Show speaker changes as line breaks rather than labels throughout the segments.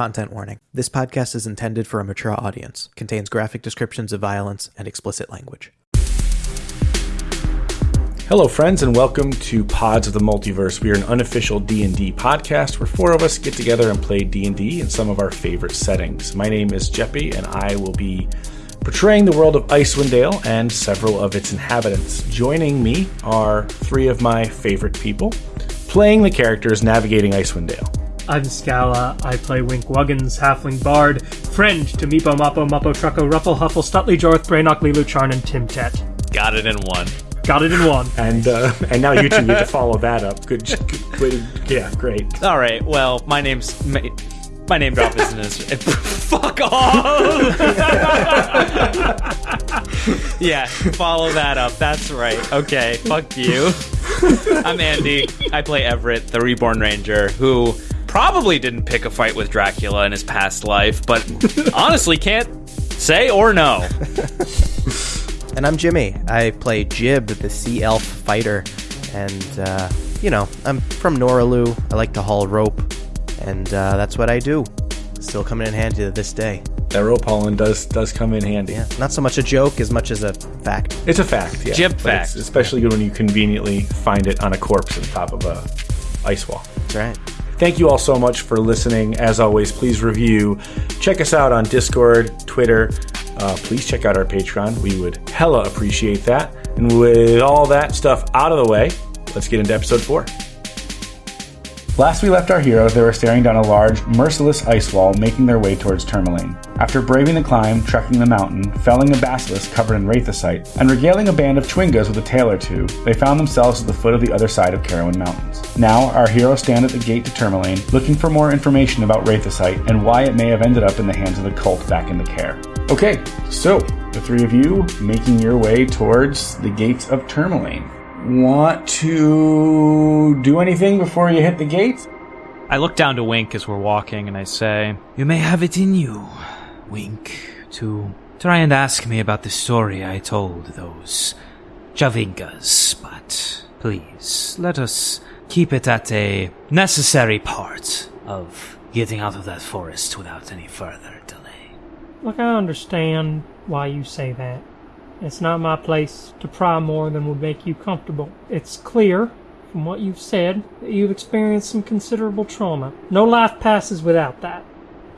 Content warning. This podcast is intended for a mature audience, contains graphic descriptions of violence and explicit language.
Hello, friends, and welcome to Pods of the Multiverse. We are an unofficial D&D podcast where four of us get together and play D&D in some of our favorite settings. My name is Jeppy, and I will be portraying the world of Icewind Dale and several of its inhabitants. Joining me are three of my favorite people, playing the characters navigating Icewind Dale.
I'm Scala. I play Wink Wuggins, Halfling Bard, friend to Meepo Mappo Mappo Trucko Ruffle Huffle Stutley Jorth Brainock Lilu Charn and Tim Tet.
Got it in one.
Got it in one.
And uh, and now you two need to follow that up. Good, good way to- yeah, great.
All right. Well, my name's my, my name drop isn't as fuck off. yeah, follow that up. That's right. Okay, fuck you. I'm Andy. I play Everett, the Reborn Ranger, who probably didn't pick a fight with Dracula in his past life, but honestly can't say or know.
And I'm Jimmy. I play Jib, the sea elf fighter. And, uh, you know, I'm from Noralu. I like to haul rope. And uh, that's what I do. Still coming in handy to this day.
That rope hauling does does come in handy.
Yeah, not so much a joke as much as a fact.
It's a fact. Yeah.
Jib fact.
it's especially good when you conveniently find it on a corpse on top of a ice wall.
That's right.
Thank you all so much for listening. As always, please review. Check us out on Discord, Twitter. Uh, please check out our Patreon. We would hella appreciate that. And with all that stuff out of the way, let's get into episode four. Last we left our heroes, they were staring down a large, merciless ice wall, making their way towards Termalaine. After braving the climb, trekking the mountain, felling a basilisk covered in wraithosite, and regaling a band of Twingas with a tale or two, they found themselves at the foot of the other side of Carowin Mountains. Now, our heroes stand at the gate to Termalaine, looking for more information about wraithosite and why it may have ended up in the hands of the cult back in the care. Okay, so the three of you making your way towards the gates of Termalaine. Want to do anything before you hit the gate?
I look down to Wink as we're walking and I say,
You may have it in you, Wink, to try and ask me about the story I told those Javinkas, but please, let us keep it at a necessary part of getting out of that forest without any further delay.
Look, I understand why you say that. It's not my place to pry more than would make you comfortable. It's clear from what you've said that you've experienced some considerable trauma. No life passes without that.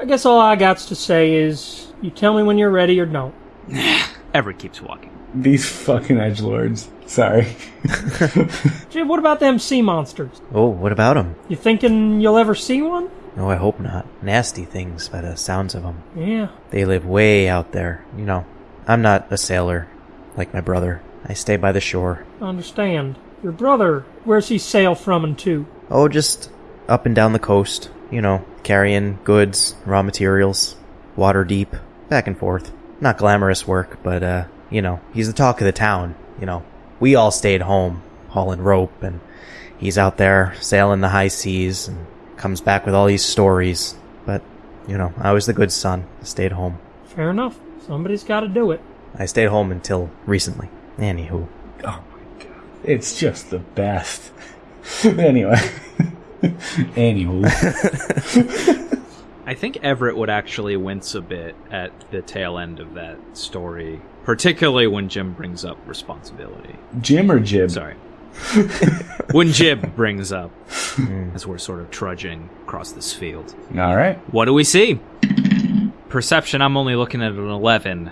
I guess all I got to say is you tell me when you're ready or don't.
Everett keeps walking.
These fucking edge lords. Sorry.
Jim, what about them sea monsters?
Oh, what about them?
You thinking you'll ever see one?
Oh, I hope not. Nasty things by the sounds of them.
Yeah.
They live way out there. You know, I'm not a sailor like my brother. I stay by the shore.
Understand. Your brother, where's he sail from and to?
Oh, just up and down the coast. You know, carrying goods, raw materials, water deep, back and forth. Not glamorous work, but, uh, you know, he's the talk of the town. You know, we all stayed home, hauling rope, and he's out there sailing the high seas and comes back with all these stories. But, you know, I was the good son. Stayed home.
Fair enough. Somebody's got to do it.
I stayed home until recently. Anywho. Oh my god.
It's just the best. anyway. Anywho.
I think Everett would actually wince a bit at the tail end of that story, particularly when Jim brings up responsibility.
Jim or Jib?
Sorry. when Jib brings up hmm. as we're sort of trudging across this field.
All right.
What do we see? Perception, I'm only looking at an 11.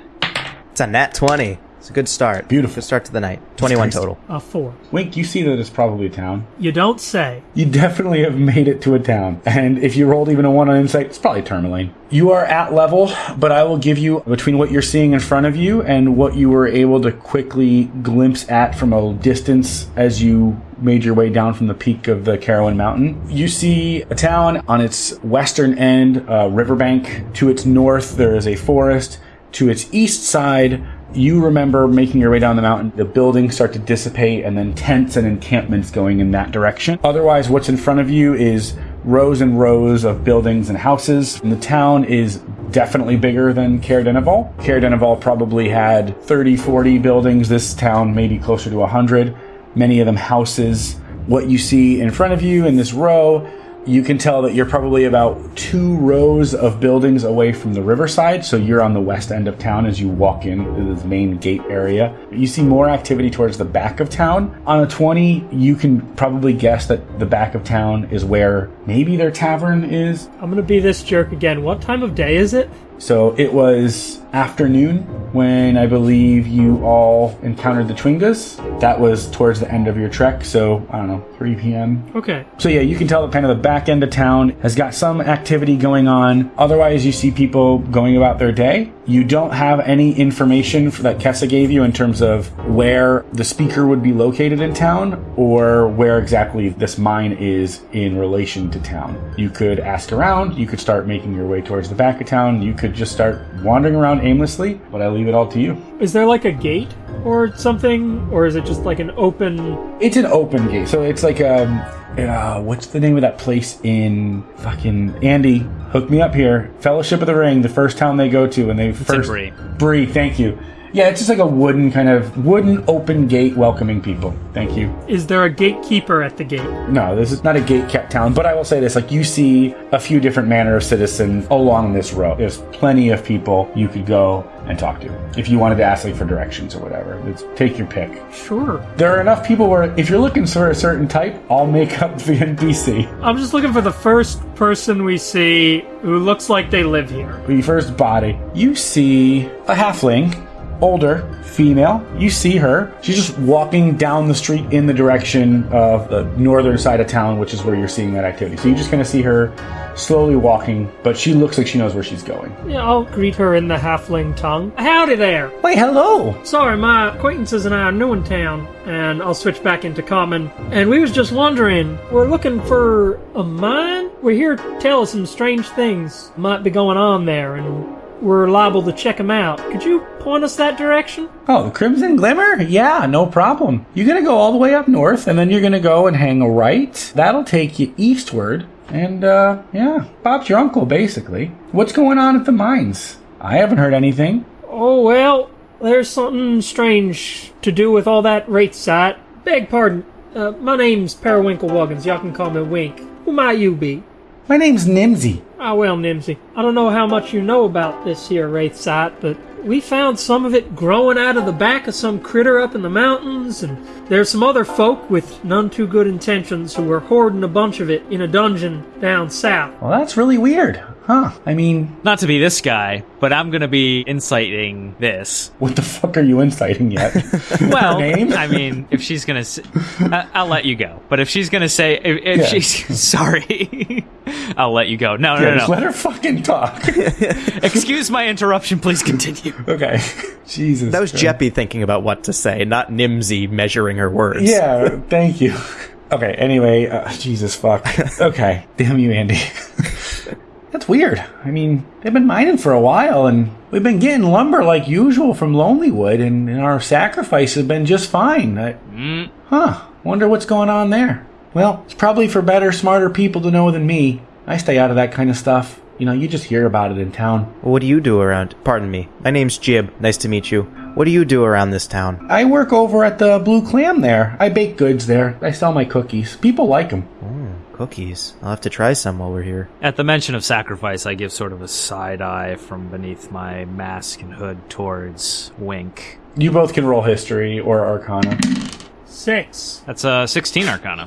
It's a nat 20. It's a good start.
Beautiful.
Good start to the night. 21 total.
A four.
Wink, you see that it's probably a town.
You don't say.
You definitely have made it to a town. And if you rolled even a one on insight, it's probably Termalaine. You are at level, but I will give you between what you're seeing in front of you and what you were able to quickly glimpse at from a distance as you made your way down from the peak of the Carowin Mountain. You see a town on its western end, a riverbank. To its north, there is a forest. To its east side, you remember making your way down the mountain, the buildings start to dissipate, and then tents and encampments going in that direction. Otherwise, what's in front of you is rows and rows of buildings and houses. And the town is definitely bigger than. Caer Dineval probably had 30, 40 buildings. This town maybe closer to 100. Many of them houses. What you see in front of you in this row You can tell that you're probably about two rows of buildings away from the riverside, so you're on the west end of town as you walk into this main gate area. You see more activity towards the back of town. On a 20, you can probably guess that the back of town is where maybe their tavern is.
I'm gonna be this jerk again. What time of day is it?
So it was afternoon when I believe you all encountered the Twingas. That was towards the end of your trek, so I don't know, 3 p.m.
Okay.
So yeah, you can tell that kind of the back end of town has got some activity going on. Otherwise, you see people going about their day. You don't have any information that Kessa gave you in terms of where the speaker would be located in town or where exactly this mine is in relation to town. You could ask around. You could start making your way towards the back of town. You could just start wandering around aimlessly, but I leave it all to you.
Is there like a gate or something, or is it just like an open?
It's an open gate, so it's like um, uh, what's the name of that place in fucking Andy? Hook me up here. Fellowship of the Ring, the first town they go to, and they
in
first
Bree.
Bree, thank you. Yeah, it's just like a wooden kind of wooden open gate welcoming people. Thank you.
Is there a gatekeeper at the gate?
No, this is not a gate kept town, but I will say this: like you see a few different manner of citizens along this road. There's plenty of people you could go and talk to if you wanted to ask like for directions or whatever. It's, take your pick.
Sure.
There are enough people where if you're looking for a certain type, I'll make up the NPC.
I'm just looking for the first person we see who looks like they live here.
The first body, you see a halfling, older, female. You see her. She's just walking down the street in the direction of the northern side of town, which is where you're seeing that activity. So you're just kind of see her slowly walking, but she looks like she knows where she's going.
Yeah, I'll greet her in the halfling tongue. Howdy there.
Wait, hello.
Sorry, my acquaintances and I are new in town, and I'll switch back into common. And we was just wondering, we're looking for a mine? We're here to tell us some strange things might be going on there, and we're liable to check them out. Could you point us that direction?
Oh, the Crimson Glimmer? Yeah, no problem. You're gonna go all the way up north, and then you're gonna go and hang a right. That'll take you eastward. And, uh, yeah, Bob's your uncle, basically. What's going on at the mines? I haven't heard anything.
Oh, well, there's something strange to do with all that wraith sight. Beg pardon. Uh, my name's Periwinkle Wuggins. Y'all can call me Wink. Who might you be?
My name's Nimsy.
Ah, well, Nimsy. I don't know how much you know about this here wraith site, but we found some of it growing out of the back of some critter up in the mountains, and there's some other folk with none too good intentions who were hoarding a bunch of it in a dungeon down south.
Well, that's really weird, huh? I mean,
Not to be this guy, but I'm gonna be inciting this.
what the fuck are you inciting yet?
Well,
name?
I mean, if she's gonna, I'll let you go. But if she's gonna say, if, if
Yeah.
she's sorry, I'll let you go. No, no,
yeah,
no,
just
no.
let her fucking talk.
Excuse my interruption. Please continue.
okay. Jesus.
That was
Christ.
Jeppy thinking about what to say, not Nimsy measuring her words.
Yeah, thank you. Okay, anyway, uh, Jesus fuck. Okay, damn you, Andy. That's weird. I mean, they've been mining for a while, and we've been getting lumber like usual from Lonelywood, and, and our sacrifice has been just fine. I, mm. Huh, wonder what's going on there. Well, it's probably for better, smarter people to know than me. I stay out of that kind of stuff. You know, you just hear about it in town.
What do you do around? Pardon me. My name's Jib. Nice to meet you. What do you do around this town?
I work over at the Blue Clam there. I bake goods there. I sell my cookies. People like them.
Cookies. I'll have to try some while we're here.
At the mention of sacrifice, I give sort of a side eye from beneath my mask and hood towards Wink.
You both can roll history or arcana.
Six.
That's a 16 Arcana.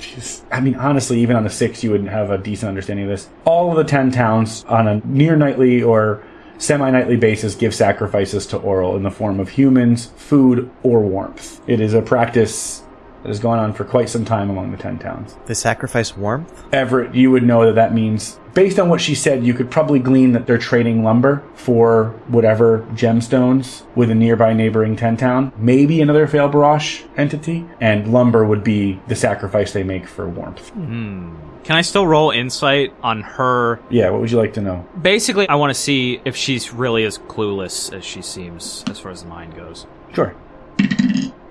I mean, honestly, even on a six, you wouldn't have a decent understanding of this. All of the ten towns on a near nightly or semi nightly basis give sacrifices to Auril in the form of humans, food, or warmth. It is a practice that has gone on for quite some time among the ten towns.
They sacrifice warmth?
Everett, you would know that that means, based on what she said, you could probably glean that they're trading lumber for whatever gemstones with a nearby neighboring ten town, maybe another Fail Barash entity, and lumber would be the sacrifice they make for warmth. Hmm.
Can I still roll insight on her?
Yeah, what would you like to know?
Basically, I want to see if she's really as clueless as she seems as far as the mind goes.
Sure.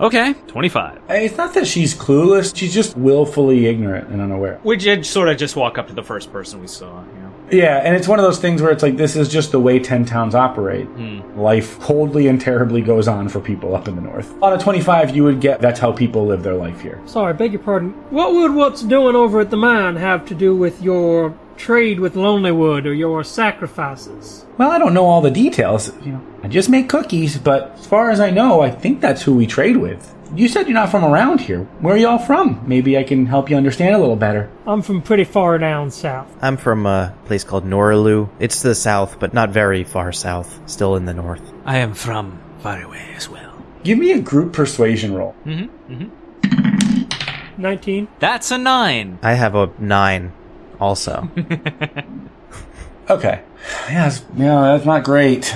Okay, 25.
It's not that she's clueless, she's just willfully ignorant and unaware.
We did sort of just walk up to the first person we saw, you know.
Yeah, and it's one of those things where it's like this is just the way 10 towns operate. Hmm. Life coldly and terribly goes on for people up in the north. On a 25, you would get that's how people live their life here.
Sorry, beg your pardon. What would what's doing over at the mine have to do with your trade with Lonelywood or your sacrifices?
Well, I don't know all the details. You know, I just make cookies, but as far as I know, I think that's who we trade with. You said you're not from around here. Where are y'all from? Maybe I can help you understand a little better.
I'm from pretty far down south.
I'm from a place called Noralu. It's to the south, but not very far south. Still in the north.
I am from far away as well.
Give me a group persuasion roll. Mm-hmm. mm-hmm.
19.
That's a nine.
I have a nine, also.
Okay. Yeah, that's, yeah, that's not great.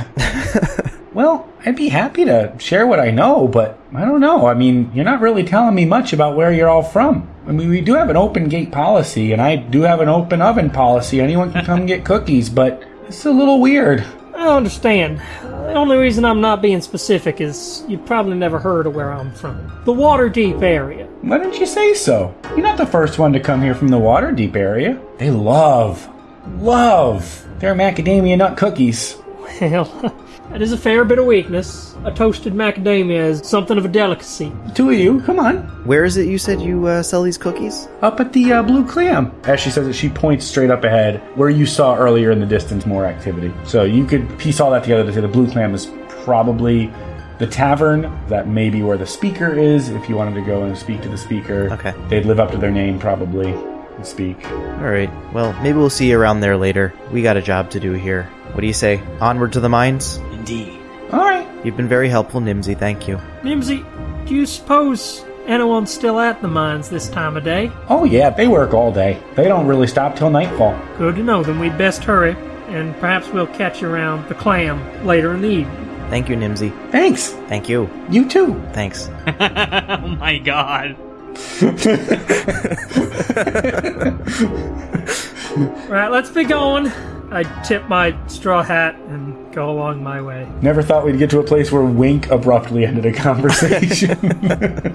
well, I'd be happy to share what I know, but I don't know. I mean, you're not really telling me much about where you're all from. I mean, we do have an open gate policy, and I do have an open oven policy. Anyone can come get cookies, but it's a little weird.
I understand. The only reason I'm not being specific is you've probably never heard of where I'm from. The Waterdeep area.
Why didn't you say so? You're not the first one to come here from the Waterdeep area. They love, love their macadamia nut cookies.
Well, that is a fair bit of weakness. A toasted macadamia is something of a delicacy.
Two of you, come on.
Where is it you said you uh, sell these cookies?
Up at the uh, Blue Clam. As she says it, she points straight up ahead where you saw earlier in the distance more activity. So you could piece all that together to say the Blue Clam is probably the tavern. That may be where the speaker is. If you wanted to go and speak to the speaker,
Okay.
they'd live up to their name probably and speak.
All right. Well, maybe we'll see you around there later. We got a job to do here. What do you say? Onward to the mines?
Indeed.
All right.
You've been very helpful, Nimsy. Thank you.
Nimsy, do you suppose anyone's still at the mines this time of day?
Oh yeah, they work all day. They don't really stop till nightfall.
Good to know, then we'd best hurry, and perhaps we'll catch you around the clam later in the evening.
Thank you, Nimsy.
Thanks.
Thank you.
You too.
Thanks.
Oh my god.
Right, let's be going. I tip my straw hat and go along my way.
Never thought we'd get to a place where Wink abruptly ended a conversation.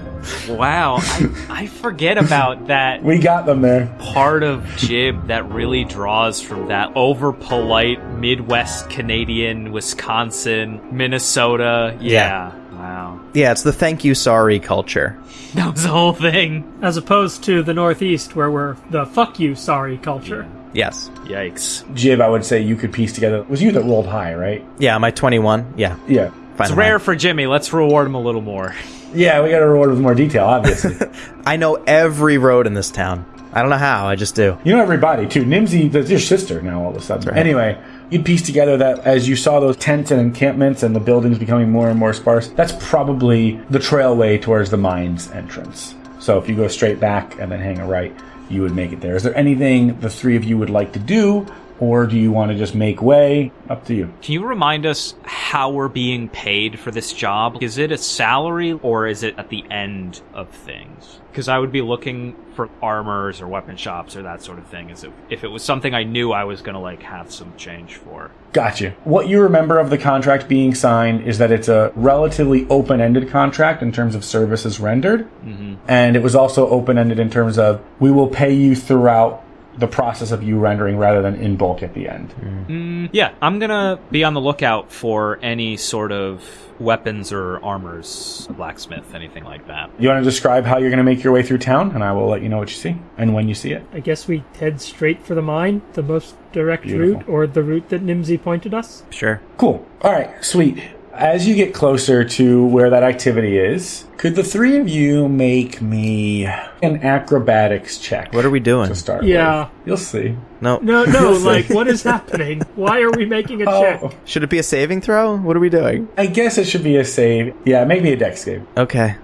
Wow, I, I forget about that
we got them there.
part of Jib that really draws from that over polite Midwest Canadian, Wisconsin, Minnesota. Yeah. Wow.
Yeah, it's the thank you, sorry culture.
That was the whole thing.
As opposed to the Northeast, where we're the fuck you sorry culture.
Yes.
Yikes.
Jib, I would say you could piece together. It Was you that rolled high, right?
Yeah, my 21? Yeah.
Yeah.
Fine.
It's rare for Jimmy. Let's reward him a little more.
Yeah, we got to reward him with more detail, obviously.
I know every road in this town. I don't know how, I just do.
you know everybody, too. Nimsy, that's your sister now, all of a sudden.
right.
Anyway, you'd piece together that as you saw those tents and encampments and the buildings becoming more and more sparse, that's probably the trailway towards the mines entrance. So if you go straight back and then hang a right, you would make it there. Is there anything the three of you would like to do, or do you want to just make way? Up to you.
Can you remind us how we're being paid for this job? Is it a salary or is it at the end of things? Because I would be looking for armors or weapon shops or that sort of thing. As if, if it was something I knew I was going to like have some change for.
Gotcha. What you remember of the contract being signed is that it's a relatively open ended contract in terms of services rendered. Mm-hmm. And it was also open ended in terms of we will pay you throughout the process of you rendering rather than in bulk at the end.
Mm, yeah, I'm gonna be on the lookout for any sort of weapons or armors, a blacksmith, anything like that.
You want to describe how you're going to make your way through town, and I will let you know what you see and when you see it.
I guess we head straight for the mine, the most direct
Beautiful.
route, or the route that Nimsy pointed us.
Sure.
Cool. All right, sweet. As you get closer to where that activity is, could the three of you make me an acrobatics check?
What are we doing?
to start
Yeah.
with? You'll see.
No.
No, no, like, what is happening? Why are we making a check?
Oh,
Should it be a saving throw? What are we doing?
I guess it should be a save. Yeah, maybe a dex save.
Okay.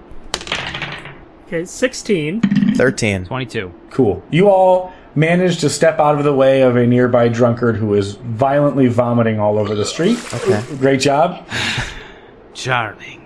Okay, 16.
13.
22.
Cool. You all managed to step out of the way of a nearby drunkard who is violently vomiting all over the street.
Okay.
Great job.
Charming.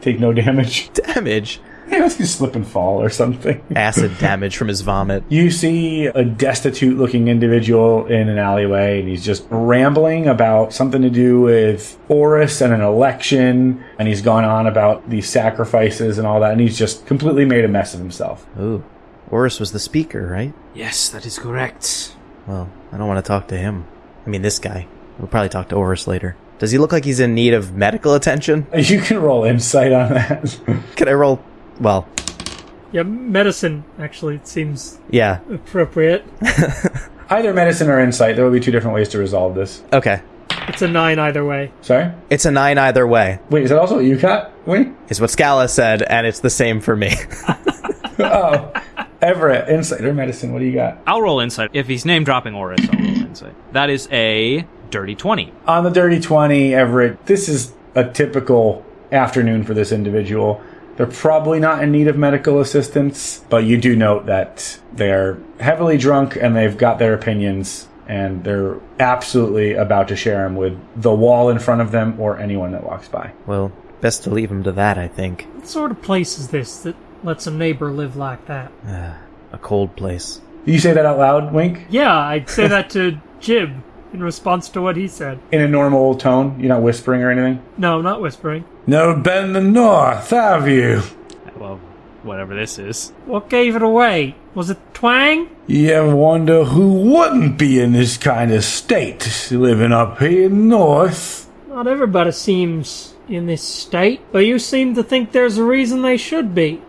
Take no damage.
Damage.
Yeah, you slip and fall or something.
Acid damage from his vomit.
You see a destitute looking individual in an alleyway, and he's just rambling about something to do with Oarus and an election, and he's gone on about these sacrifices and all that, and he's just completely made a mess of himself.
Ooh. Oarus was the speaker, right?
Yes, that is correct.
Well, I don't want to talk to him. I mean, this guy. We'll probably talk to Oarus later. Does he look like he's in need of medical attention?
You can roll insight on that.
Can I roll? Well,
Yeah, medicine actually it seems
yeah.
appropriate.
Either medicine or insight. There will be two different ways to resolve this.
Okay.
It's a nine either way.
Sorry?
It's a nine either way,
Wait, is that also what you got? Wait.
is what Scala said, and it's the same for me.
Oh. Everett, insight or medicine, what do you got?
I'll roll insight. If he's name dropping Oarus, I'll roll insight. That is a dirty 20.
On the dirty 20, Everett, this is a typical afternoon for this individual. They're probably not in need of medical assistance, but you do note that they're heavily drunk and they've got their opinions and they're absolutely about to share them with the wall in front of them or anyone that walks by.
well, best to leave them to that, I think.
What sort of place is this that lets a neighbor live like that?
A cold place.
You say that out loud, Wink?
Yeah, I'd say that to Jib in response to what he said.
In a normal tone? You're not whispering or anything?
No, not whispering.
Never been in the north, have you?
Well, whatever this is.
What gave it away? Was it twang?
You ever wonder who wouldn't be in this kind of state living up here in north?
Not everybody seems in this state, but you seem to think there's a reason they should be.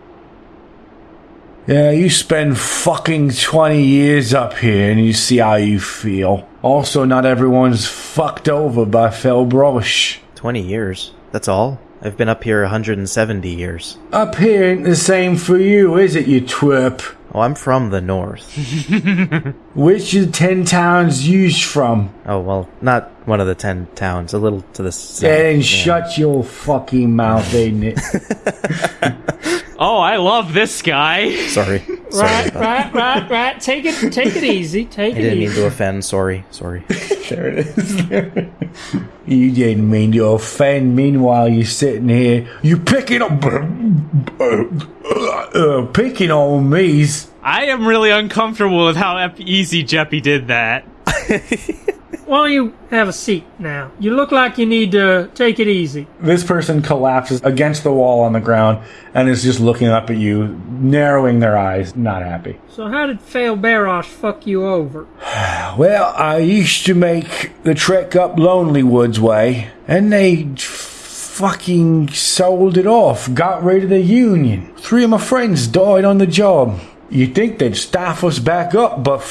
Yeah, you spend fucking 20 years up here and you see how you feel. Also, not everyone's fucked over by Felbrosh.
20 years. That's all? I've been up here 170 years.
Up here ain't the same for you, is it, you twerp?
Oh, I'm from the north.
Which of the 10 towns you from?
Oh, well, not one of the 10 towns, a little to the south.
Then
Yeah.
shut your fucking mouth, ain't it?
Oh, I love this guy.
Sorry. Sorry.
Right,
about that.
right, right, right. Take it, take it easy. Take
I
it
didn't mean
easy.
to offend. Sorry. Sorry.
there it is. you didn't mean to offend. Meanwhile, you're sitting here, you picking up, uh, picking on me's.
I am really uncomfortable with how easy Jeppy did that.
Why don't you have a seat now? You look like you need to take it easy.
This person collapses against the wall on the ground and is just looking up at you, narrowing their eyes, not happy.
So how did Fail Barosh fuck you over?
Well, I used to make the trek up Lonely Woods way, and they fucking sold it off, got rid of the union. Three of my friends died on the job. You'd think they'd staff us back up, but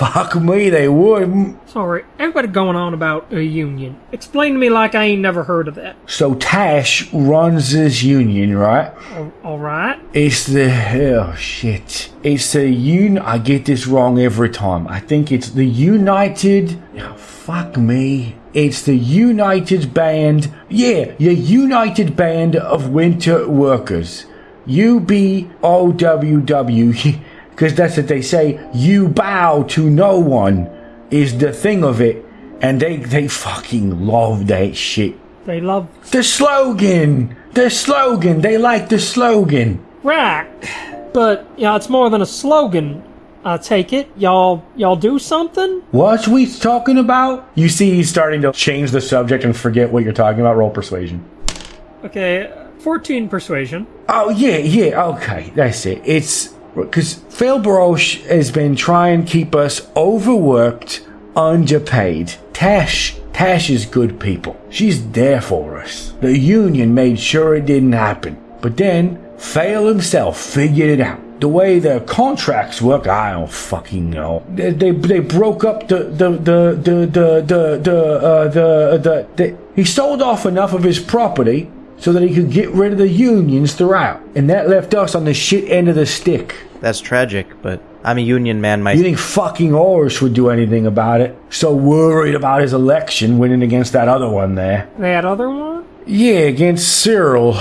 fuck me, they wouldn't.
Sorry, everybody going on about a union. Explain to me like I ain't never heard of that.
So Tash runs this union, right?
Al- All right.
It's the oh shit. It's the un. I get this wrong every time. I think it's the United. oh, fuck me. It's the United Band. Yeah, your United Band of Winter Workers. UBOWW. Because that's what they say. You bow to no one is the thing of it. And they, they fucking love that shit.
They love.
The slogan! The slogan! They like the slogan!
Right. But, yeah, it's more than a slogan. I take it. Y'all, y'all do something?
What we talking about? You see, he's starting to change the subject and forget what you're talking about. Roll persuasion.
Okay, 14 persuasion.
Oh, yeah, yeah, okay, that's it. It's because Phil Baroche has been trying to keep us overworked, underpaid. Tash, Tash is good people. She's there for us. The union made sure it didn't happen. But then, Fail himself figured it out. The way their contracts work, I don't fucking know. They they, they broke up the the the the the the the, uh, the, the, the he sold off enough of his property so that he could get rid of the unions throughout, and that left us on the shit end of the stick.
That's tragic, but I'm a union man
You
myself.
think fucking Oarus would do anything about it? So worried about his election winning against that other one there.
That other one?
Yeah, against Cyril.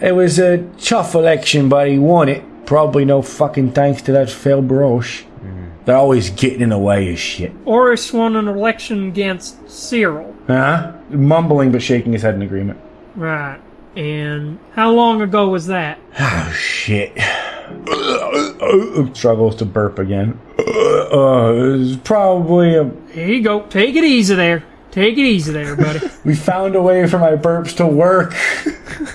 It was a tough election, but he won it. Probably no fucking thanks to that Phil Baroche. Mm-hmm. They're always getting in the way of shit.
Oarus won an election against Cyril.
Huh? Mumbling but shaking his head in agreement.
Right. And how long ago was that?
Oh shit. Struggles to burp again. Uh, it was probably a.
Here you go. Take it easy there. Take it easy there, buddy.
We found a way for my burps to work.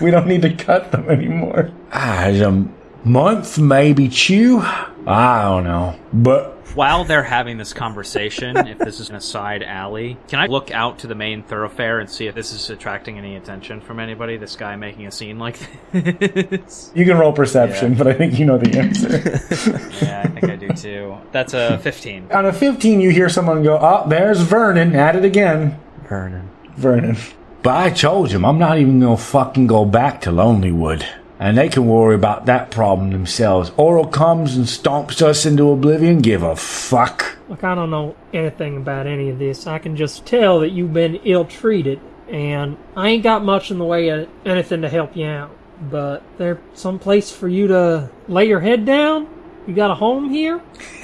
we don't need to cut them anymore. Ah, a month, maybe two. I don't know. But
While they're having this conversation, if this is in a side alley, can I look out to the main thoroughfare and see if this is attracting any attention from anybody? This guy making a scene like this?
You can roll perception,
Yeah.
but I think you know the answer.
yeah, I think I do too. That's a 15.
On a 15, you hear someone go, Oh, there's Vernon at it again.
Vernon.
Vernon.
But I told him I'm not even gonna fucking go back to Lonelywood. And they can worry about that problem themselves. Auril comes and stomps us into oblivion. Give a fuck.
Look, I don't know anything about any of this. I can just tell that you've been ill treated, and I ain't got much in the way of anything to help you out. But there's some place for you to lay your head down? You got a home here?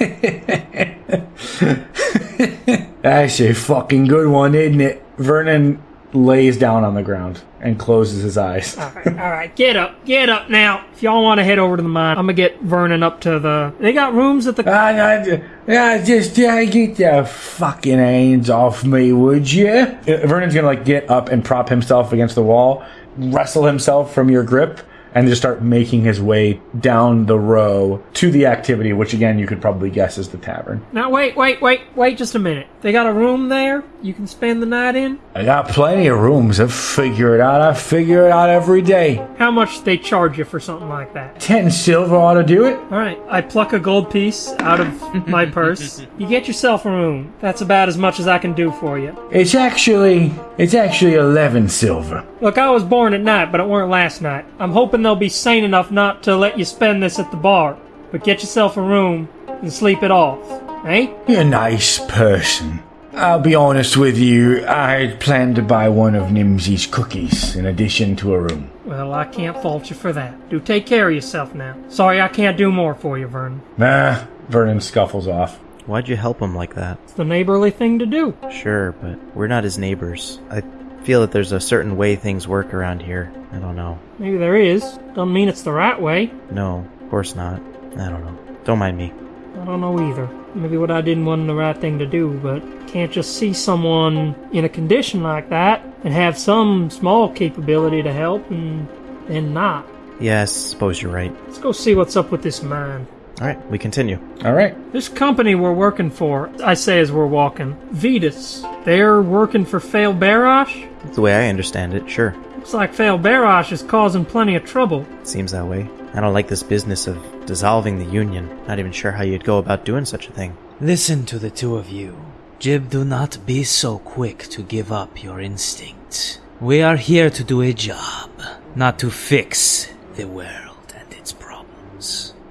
That's a fucking good one, isn't it?
Vernon lays down on the ground and closes his eyes.
All right, all right, get up, get up now. If y'all want to head over to the mine, I'm gonna get Vernon up to the. They got rooms at the.
I, I, I just uh, get the fucking hands off me, would you?
Vernon's gonna like get up and prop himself against the wall, wrestle himself from your grip, and just start making his way down the row to the activity, which again you could probably guess is the tavern.
Now wait, wait, wait, wait, just a minute. They got a room there you can spend the night in.
I got plenty of rooms. I figure it out. I figure it out every day.
How much they charge you for something like that?
Ten silver ought to do it.
All right, I pluck a gold piece out of my purse. You get yourself a room. That's about as much as I can do for you.
It's actually, it's actually eleven silver.
Look, I was born at night, but it weren't last night. I'm hoping they'll be sane enough not to let you spend this at the bar. But get yourself a room and sleep it off. Eh?
You're a nice person. I'll be honest with you. I had planned to buy one of Nimsy's cookies in addition to a room.
Well, I can't fault you for that. Do take care of yourself now. Sorry I can't do more for you, Vernon.
Nah,
Vernon scuffles off.
Why'd you help him like that?
It's the neighborly thing to do.
Sure, but we're not his neighbors. I feel that there's a certain way things work around here. I don't know.
Maybe there is. Doesn't mean it's the right way.
No, of course not. I don't know. Don't mind me.
I don't know either. Maybe what I did wasn't the right thing to do, but can't just see someone in a condition like that and have some small capability to help and then not.
Yeah, I suppose you're right.
Let's go see what's up with this mine.
Alright, we continue.
All right.
This company we're working for, I say as we're walking, Vetus, they're working for Fail Barash?
That's the way I understand it, sure.
Looks like Fail Barash is causing plenty of trouble.
Seems that way. I don't like this business of dissolving the Union. Not even sure how you'd go about doing such a thing.
Listen to the two of you. Jib, do not be so quick to give up your instinct. We are here to do a job, not to fix the world and its problems.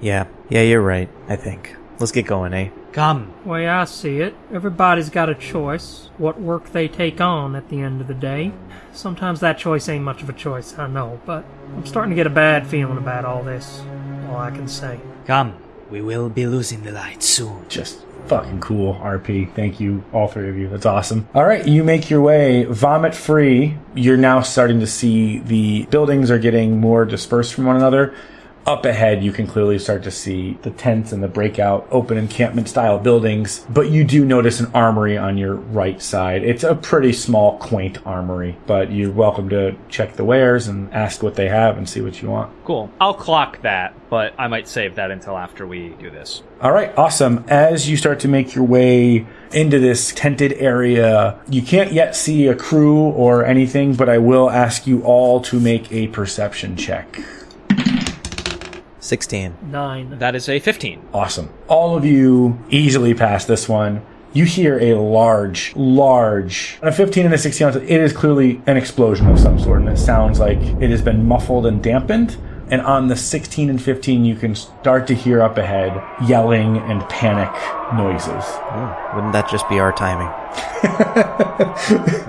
Yeah, yeah, you're right, I think. Let's get going, eh?
Come,
way I see it, everybody's got a choice what work they take on at the end of the day. Sometimes that choice ain't much of a choice, I know, but I'm starting to get a bad feeling about all this. All I can say.
come. We will be losing the light soon.
Just fucking cool, RP. Thank you, all three of you. That's awesome. All right, you make your way vomit free. You're now starting to see the buildings are getting more dispersed from one another. Up ahead, you can clearly start to see the tents and the breakout open encampment style buildings, but you do notice an armory on your right side. It's a pretty small, quaint armory, but you're welcome to check the wares and ask what they have and see what you want.
Cool. I'll clock that, but I might save that until after we do this.
All right, awesome. As you start to make your way into this tented area, you can't yet see a crew or anything, but I will ask you all to make a perception check.
16.
Nine.
That is a 15.
Awesome. All of you easily pass this one. You hear a large, large, a 15 and a 16 ounce, it is clearly an explosion of some sort, and it sounds like it has been muffled and dampened. And on the 16 and 15, you can start to hear up ahead yelling and panic noises.
Oh, wouldn't that just be our timing?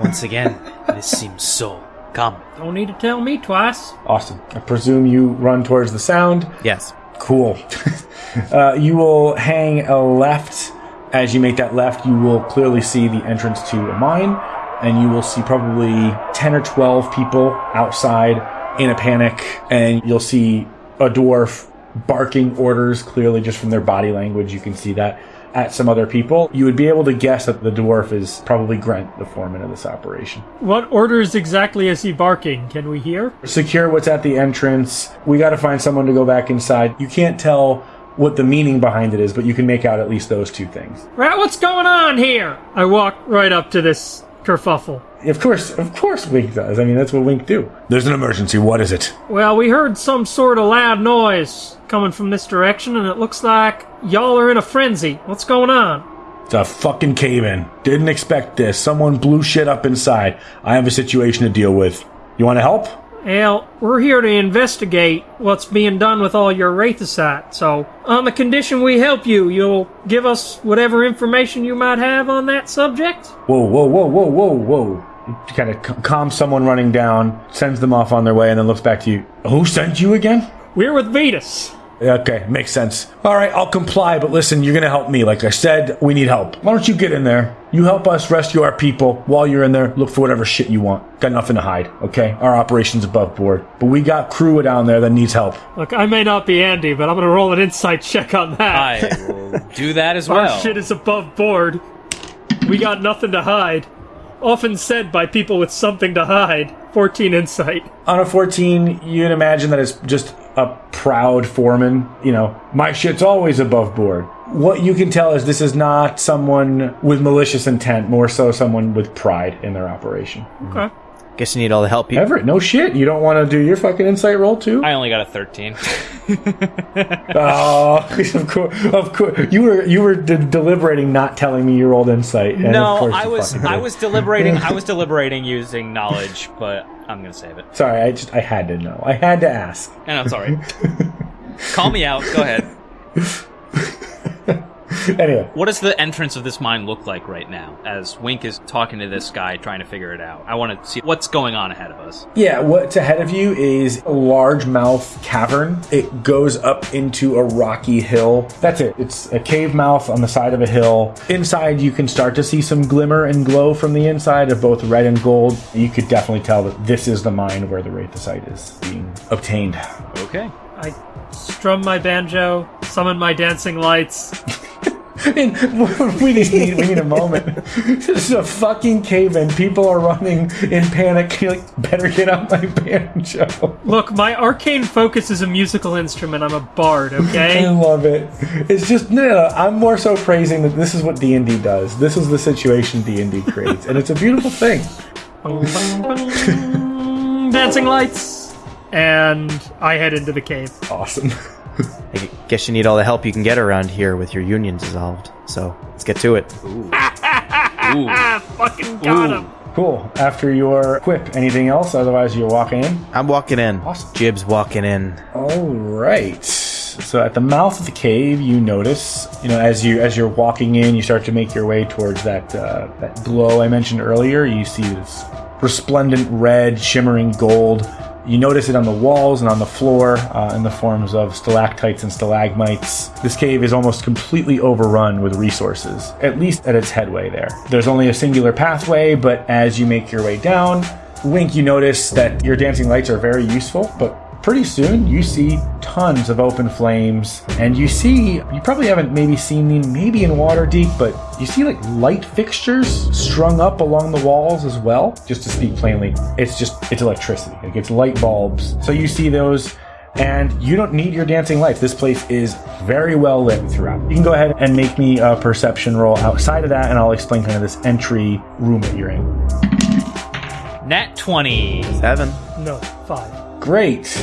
Once again, this seems so. Come.
Don't need to tell me twice.
Awesome. I presume you run towards the sound.
Yes.
Cool. uh, you will hang a left. As you make that left, you will clearly see the entrance to a mine, and you will see probably 10 or 12 people outside in a panic, and you'll see a dwarf barking orders clearly just from their body language. You can see that at some other people. You would be able to guess that the dwarf is probably Grant, the foreman of this operation.
What orders exactly is he barking? Can we hear?
secure what's at the entrance. We got to find someone to go back inside. You can't tell what the meaning behind it is, but you can make out at least those two things.
Rat, what's going on here? I walk right up to this kerfuffle.
Of course, of course, Wink does. I mean, that's what Wink do. There's an emergency. What is it?
Well, we heard some sort of loud noise coming from this direction, and it looks like y'all are in a frenzy. What's going on?
It's a fucking cave in. Didn't expect this. Someone blew shit up inside. I have a situation to deal with. You want to help?
Well, we're here to investigate what's being done with all your Wraithosite, so on the condition we help you, you'll give us whatever information you might have on that subject?
Whoa, whoa, whoa, whoa, whoa, whoa. He kind of calms someone running down, sends them off on their way, and then looks back to you. Who sent you again?
We're with Vetus.
Okay, makes sense. All right, I'll comply, but listen, you're gonna help me. Like I said, we need help. Why don't you get in there? You help us rescue our people. While you're in there, look for whatever shit you want. Got nothing to hide, okay? Our operation's above board. But we got crew down there that needs help.
Look, I may not be Andy, but I'm gonna roll an insight check on that.
I will do that as well.
Our
well.
shit is above board. We got nothing to hide. Often said by people with something to hide. 14 insight.
On a 14, you'd imagine that it's just a proud foreman. You know, my shit's always above board. What you can tell is this is not someone with malicious intent, more so someone with pride in their operation.
Okay.
Guess you need all the help you.
Everett, no shit. You don't want to do your fucking insight roll too?
I only got a 13.
Oh, of course, of course. You were you were de- deliberating not telling me your old insight. And of
no,
course
I was I was deliberating I was deliberating using knowledge, but I'm gonna save it.
Sorry, I just I had to know. I had to ask.
And I'm sorry. Call me out. Go ahead.
Anyway,
What does the entrance of this mine look like right now? As Wink is talking to this guy, trying to figure it out. I want to see what's going on ahead of us.
yeah, what's ahead of you is a large mouth cavern. It goes up into a rocky hill. That's it. It's a cave mouth on the side of a hill. Inside, you can start to see some glimmer and glow from the inside of both red and gold. You could definitely tell that this is the mine where the Wraithosite is being obtained.
Okay.
I strum my banjo, summon my dancing lights.
I mean, we just need we need a moment. this is a fucking cave in. People are running in panic. You're like, better get out my banjo.
Look, my arcane focus is a musical instrument. I'm a bard, Okay.
I love it. It's just no, no, I'm more so praising that this is what D and D does. This is the situation D and D creates, and it's a beautiful thing.
Dancing lights. And I head into the cave.
Awesome.
I guess you need all the help you can get around here with your union dissolved. So let's get to it.
Ah, fucking got him.
Cool. After your quip, anything else? Otherwise, you're walking in.
I'm walking in.
Awesome.
Jib's walking in.
All right. So at the mouth of the cave, you notice, you know, as you as you're walking in, you start to make your way towards that uh, that glow I mentioned earlier. You see this resplendent red, shimmering gold. You notice it on the walls and on the floor uh, in the forms of stalactites and stalagmites. This cave is almost completely overrun with resources, at least at its headway there. There's only a singular pathway, but as you make your way down, Wink, you notice that your dancing lights are very useful, but pretty soon you see tons of open flames and you see you probably haven't maybe seen them maybe in Waterdeep but you see like light fixtures strung up along the walls as well just to speak plainly it's just it's electricity like it's light bulbs so you see those and you don't need your dancing lights this place is very well lit throughout you can go ahead and make me a perception roll outside of that and i'll explain kind of this entry room that you're in
Nat 20.
Seven.
No, five.
Great.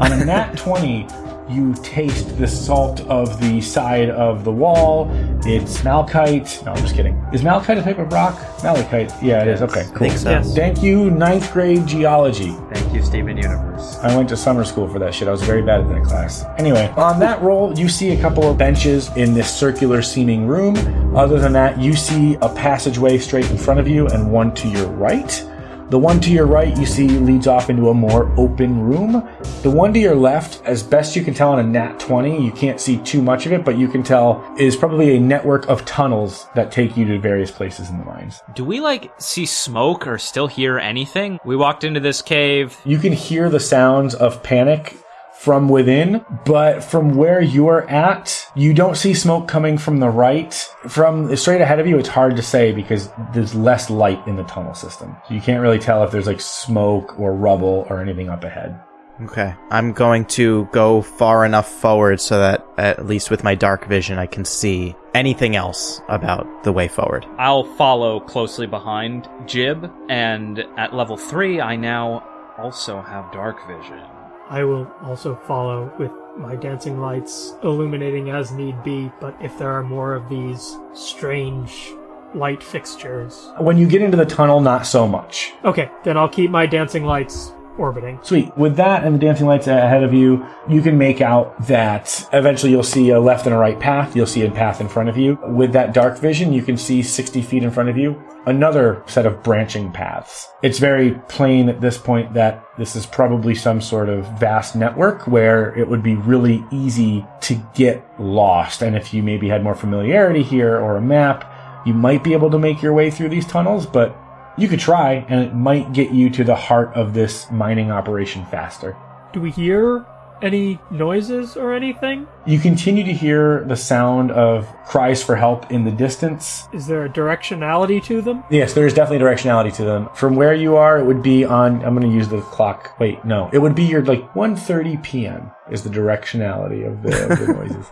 On a nat 20, you taste the salt of the side of the wall. It's malachite. No, I'm just kidding. Is malachite a type of rock? Malachite. Yeah, it is. Okay,
I
cool.
think so.
Yes.
Thank you, ninth grade geology.
Thank you, Steven Universe.
I went to summer school for that shit. I was very bad at that class. Anyway, on that roll, you see a couple of benches in this circular seeming room. Other than that, you see a passageway straight in front of you and one to your right. The one to your right, you see, leads off into a more open room. The one to your left, as best you can tell on a nat 20, you can't see too much of it, but you can tell is probably a network of tunnels that take you to various places in the mines.
Do we like see smoke or still hear anything? We walked into this cave.
You can hear the sounds of panic from within, but from where you're at, you don't see smoke coming from the right. From straight ahead of you, it's hard to say because there's less light in the tunnel system. You can't really tell if there's like smoke or rubble or anything up ahead.
Okay. I'm going to go far enough forward so that, at least with my dark vision, I can see anything else about the way forward.
I'll follow closely behind Jib, and at level 3, I now also have dark vision.
I will also follow with my dancing lights illuminating as need be, but if there are more of these strange light fixtures.
When you get into the tunnel, not so much.
Okay, then I'll keep my dancing lights orbiting.
Sweet. With that and the dancing lights ahead of you, you can make out that eventually you'll see a left and a right path. You'll see a path in front of you. With that dark vision, you can see 60 feet in front of you another set of branching paths. It's very plain at this point that this is probably some sort of vast network where it would be really easy to get lost. And if you maybe had more familiarity here or a map, you might be able to make your way through these tunnels, but you could try and it might get you to the heart of this mining operation faster.
Do we hear any noises or anything?
You continue to hear the sound of cries for help in the distance.
Is there a directionality to them?
Yes, there is definitely directionality to them. From where you are, it would be on. I'm going to use the clock. Wait, no, it would be your like 1:30 p.m. is the directionality of the, of the noises.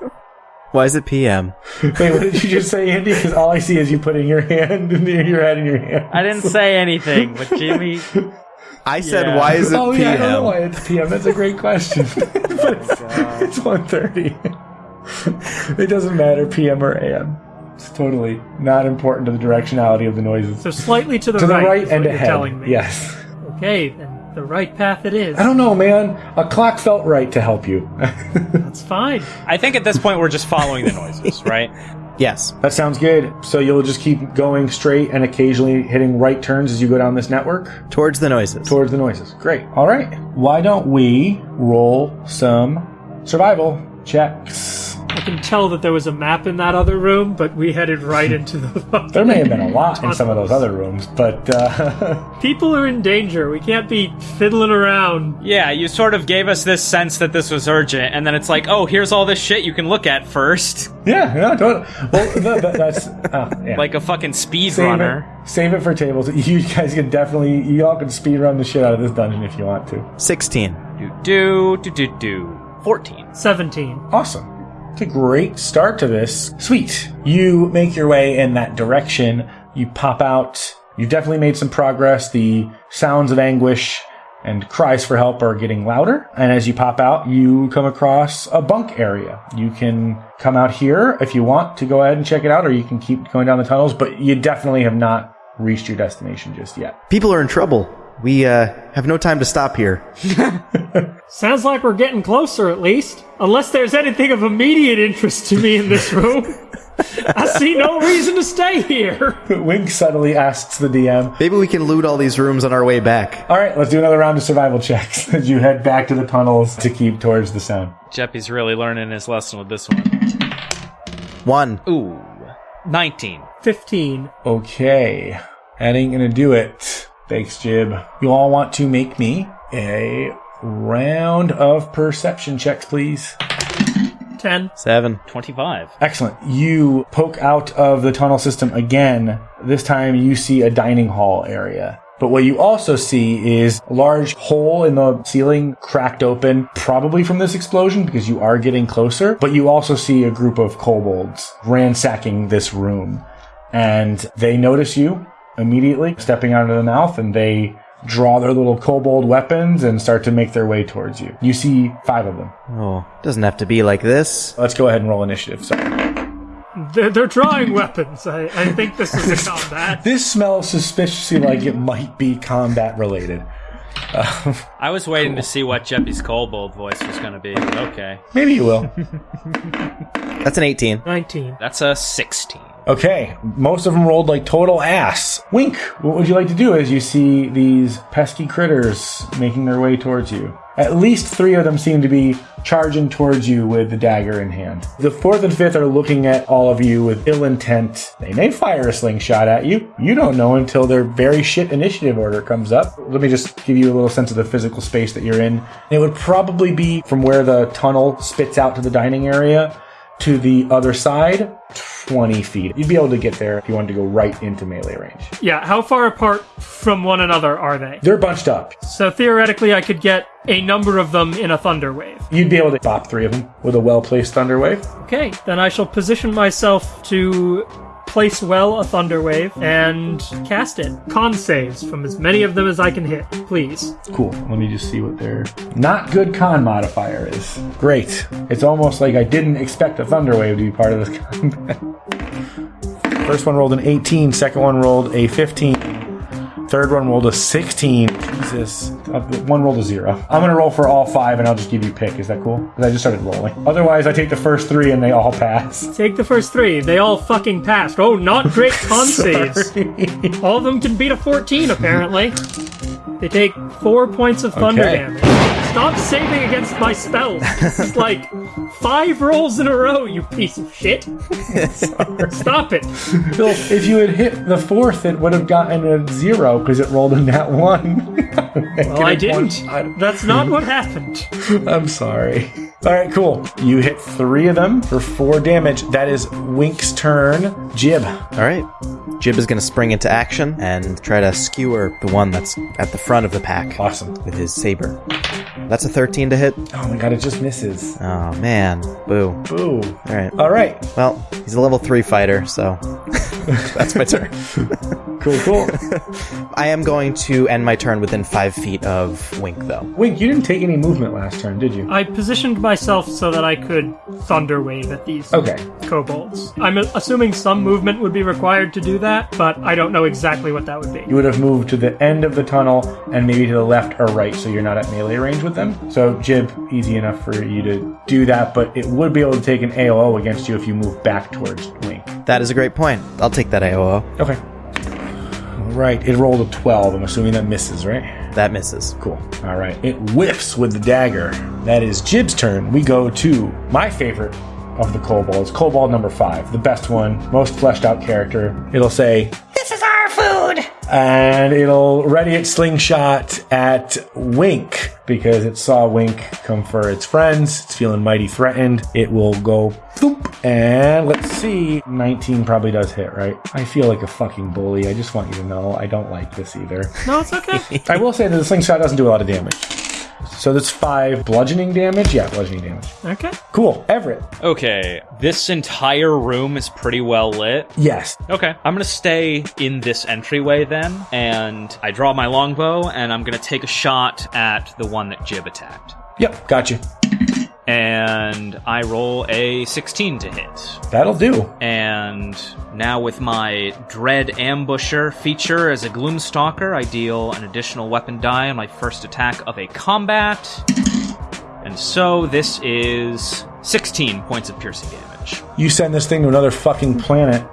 Why is it PM?
Wait, what did you just say, Andy? Because all I see is you putting your hand, your head in your hand.
I didn't say anything, but Jimmy.
I said,
Yeah.
why is it
oh
PM?
yeah, I don't know why it's PM. That's a great question. but it's, it's 1.30. it doesn't matter PM or AM. It's totally not important to the directionality of the noises.
So slightly to the
to the
right,
right
is
and
what you're
ahead.
telling me.
Yes.
Okay, then the right path it is.
I don't know, man. A clock felt right to help you.
That's fine.
I think at this point we're just following the noises, right?
Yes.
that sounds good. So you'll just keep going straight and occasionally hitting right turns as you go down this network
Towards the noises.
towards the noises. Great. All right. Why don't we roll some survival checks?
I can tell that there was a map in that other room, but we headed right into the.
There may have been a lot in some of those other rooms, but uh,
People are in danger. We can't be fiddling around.
Yeah, you sort of gave us this sense that this was urgent, and then it's like, oh, here's all this shit you can look at first.
yeah, no, totally. Well, th- th- that's uh, yeah.
Like a fucking speed
save
runner.
it, save it for tables. You guys can definitely, you all can speed run the shit out of this dungeon if you want to.
16.
Do do do do do. Fourteen.
17.
Awesome. It's a great start to this. Sweet. You make your way in that direction. You pop out. You've definitely made some progress. The sounds of anguish and cries for help are getting louder. And as you pop out, you come across a bunk area. You can come out here if you want to go ahead and check it out, or you can keep going down the tunnels, but you definitely have not reached your destination just yet.
People are in trouble. We, uh, have no time to stop here.
Sounds like we're getting closer, at least. Unless there's anything of immediate interest to me in this room. I see no reason to stay here.
Wink subtly asks the DM,
Maybe we can loot all these rooms on our way back.
All right, let's do another round of survival checks as you head back to the tunnels to keep towards the sound.
Jeppy's really learning his lesson with this one.
One.
Ooh. 19.
15.
Okay, that ain't gonna do it. Thanks, Jib. You all want to make me a round of perception checks, please.
10.
Seven.
25.
Excellent. You poke out of the tunnel system again. This time you see a dining hall area. But what you also see is a large hole in the ceiling cracked open, probably from this explosion because you are getting closer. But you also see a group of kobolds ransacking this room. And they notice you immediately stepping out of the mouth and they draw their little kobold weapons and start to make their way towards you. You see five of them.
Oh, doesn't have to be like this.
Let's go ahead and roll initiative. Sorry.
They're, they're drawing weapons. I, I think this is a combat.
This smells suspiciously like it might be combat related.
I was waiting to see what Jeppy's kobold voice was going to be. Okay.
Maybe you will.
That's an 18.
19.
That's a 16.
Okay, most of them rolled like total ass. Wink, what would you like to do as you see these pesky critters making their way towards you? At least three of them seem to be charging towards you with the dagger in hand. The fourth and fifth are looking at all of you with ill intent. They may fire a slingshot at you. You don't know until their very shit initiative order comes up. Let me just give you a little sense of the physical space that you're in. It would probably be from where the tunnel spits out to the dining area to the other side, 20 feet. You'd be able to get there if you wanted to go right into melee range.
Yeah, how far apart from one another are they?
They're bunched up.
So theoretically, I could get a number of them in a thunder wave.
You'd be able to bop three of them with a well placed thunder wave.
Okay, then I shall position myself to place well a thunder wave and cast it. Con saves from as many of them as I can hit, please.
Cool. Let me just see what their not good con modifier is. Great. It's almost like I didn't expect a thunder wave to be part of this combat. First one rolled an 18, second one rolled a 15. Third one rolled a 16. Jesus. Uh, One rolled a zero. I'm going to roll for all five and I'll just give you pick. Is that cool? Because I just started rolling. Otherwise, I take the first three and they all pass.
Take the first three. They all fucking passed. Oh, not great con saves. All of them can beat a 14, apparently. They take four points of thunder
Okay.
damage. Stop saving against my spells. This is like five rolls in a row, you piece of shit. Stop it.
Phil, if you had hit the fourth, it would have gotten a zero because it rolled in that one.
Well, I didn't. That's not what happened.
I'm sorry. All right, cool. You hit three of them for four damage. That is Wink's turn. Jib.
All right. Jib is going to spring into action and try to skewer the one that's at the front of the pack
Awesome.
with his saber. That's a 13 to hit.
Oh my god, it just misses.
Oh, man. Boo.
Boo.
All right.
All right.
Well, he's a level 3 fighter, so that's my turn.
Cool, cool.
I am going to end my turn within 5 feet of Wink, though.
Wink, you didn't take any movement last turn, did you?
I positioned myself so that I could thunder wave at these
Okay.
kobolds. I'm assuming some movement would be required to do that, but I don't know exactly what that would be.
You would have moved to the end of the tunnel and maybe to the left or right so you're not at melee range with them. So, Jib, easy enough for you to do that, but it would be able to take an AOO against you if you move back towards Wink.
That is a great point. I'll take that AOO.
Okay. All right. It rolled a 12. I'm assuming that misses, right?
That misses.
Cool. All right. It whiffs with the dagger. That is Jib's turn. We go to my favorite of the kobolds, kobold number five, the best one, most fleshed out character. It'll say, This is our food! And it'll ready its slingshot at Wink because it saw Wink come for its friends. It's feeling mighty threatened. It will go Boop. And let's see. 19 probably does hit, right? I feel like a fucking bully. I just want you to know I don't like this either.
No, it's okay.
I will say that the slingshot doesn't do a lot of damage. So that's five bludgeoning damage. Yeah, bludgeoning damage.
okay.
Cool. Everett.
Okay, this entire room is pretty well lit.
Yes.
Okay, I'm gonna stay in this entryway then, and I draw my longbow, and I'm gonna take a shot at the one that Jib attacked.
Yep. Gotcha.
And I roll a 16 to hit.
That'll do.
And now with my Dread Ambusher feature as a Gloomstalker, I deal an additional weapon die on my first attack of a combat. And so this is 16 points of piercing damage.
You send this thing to another fucking planet.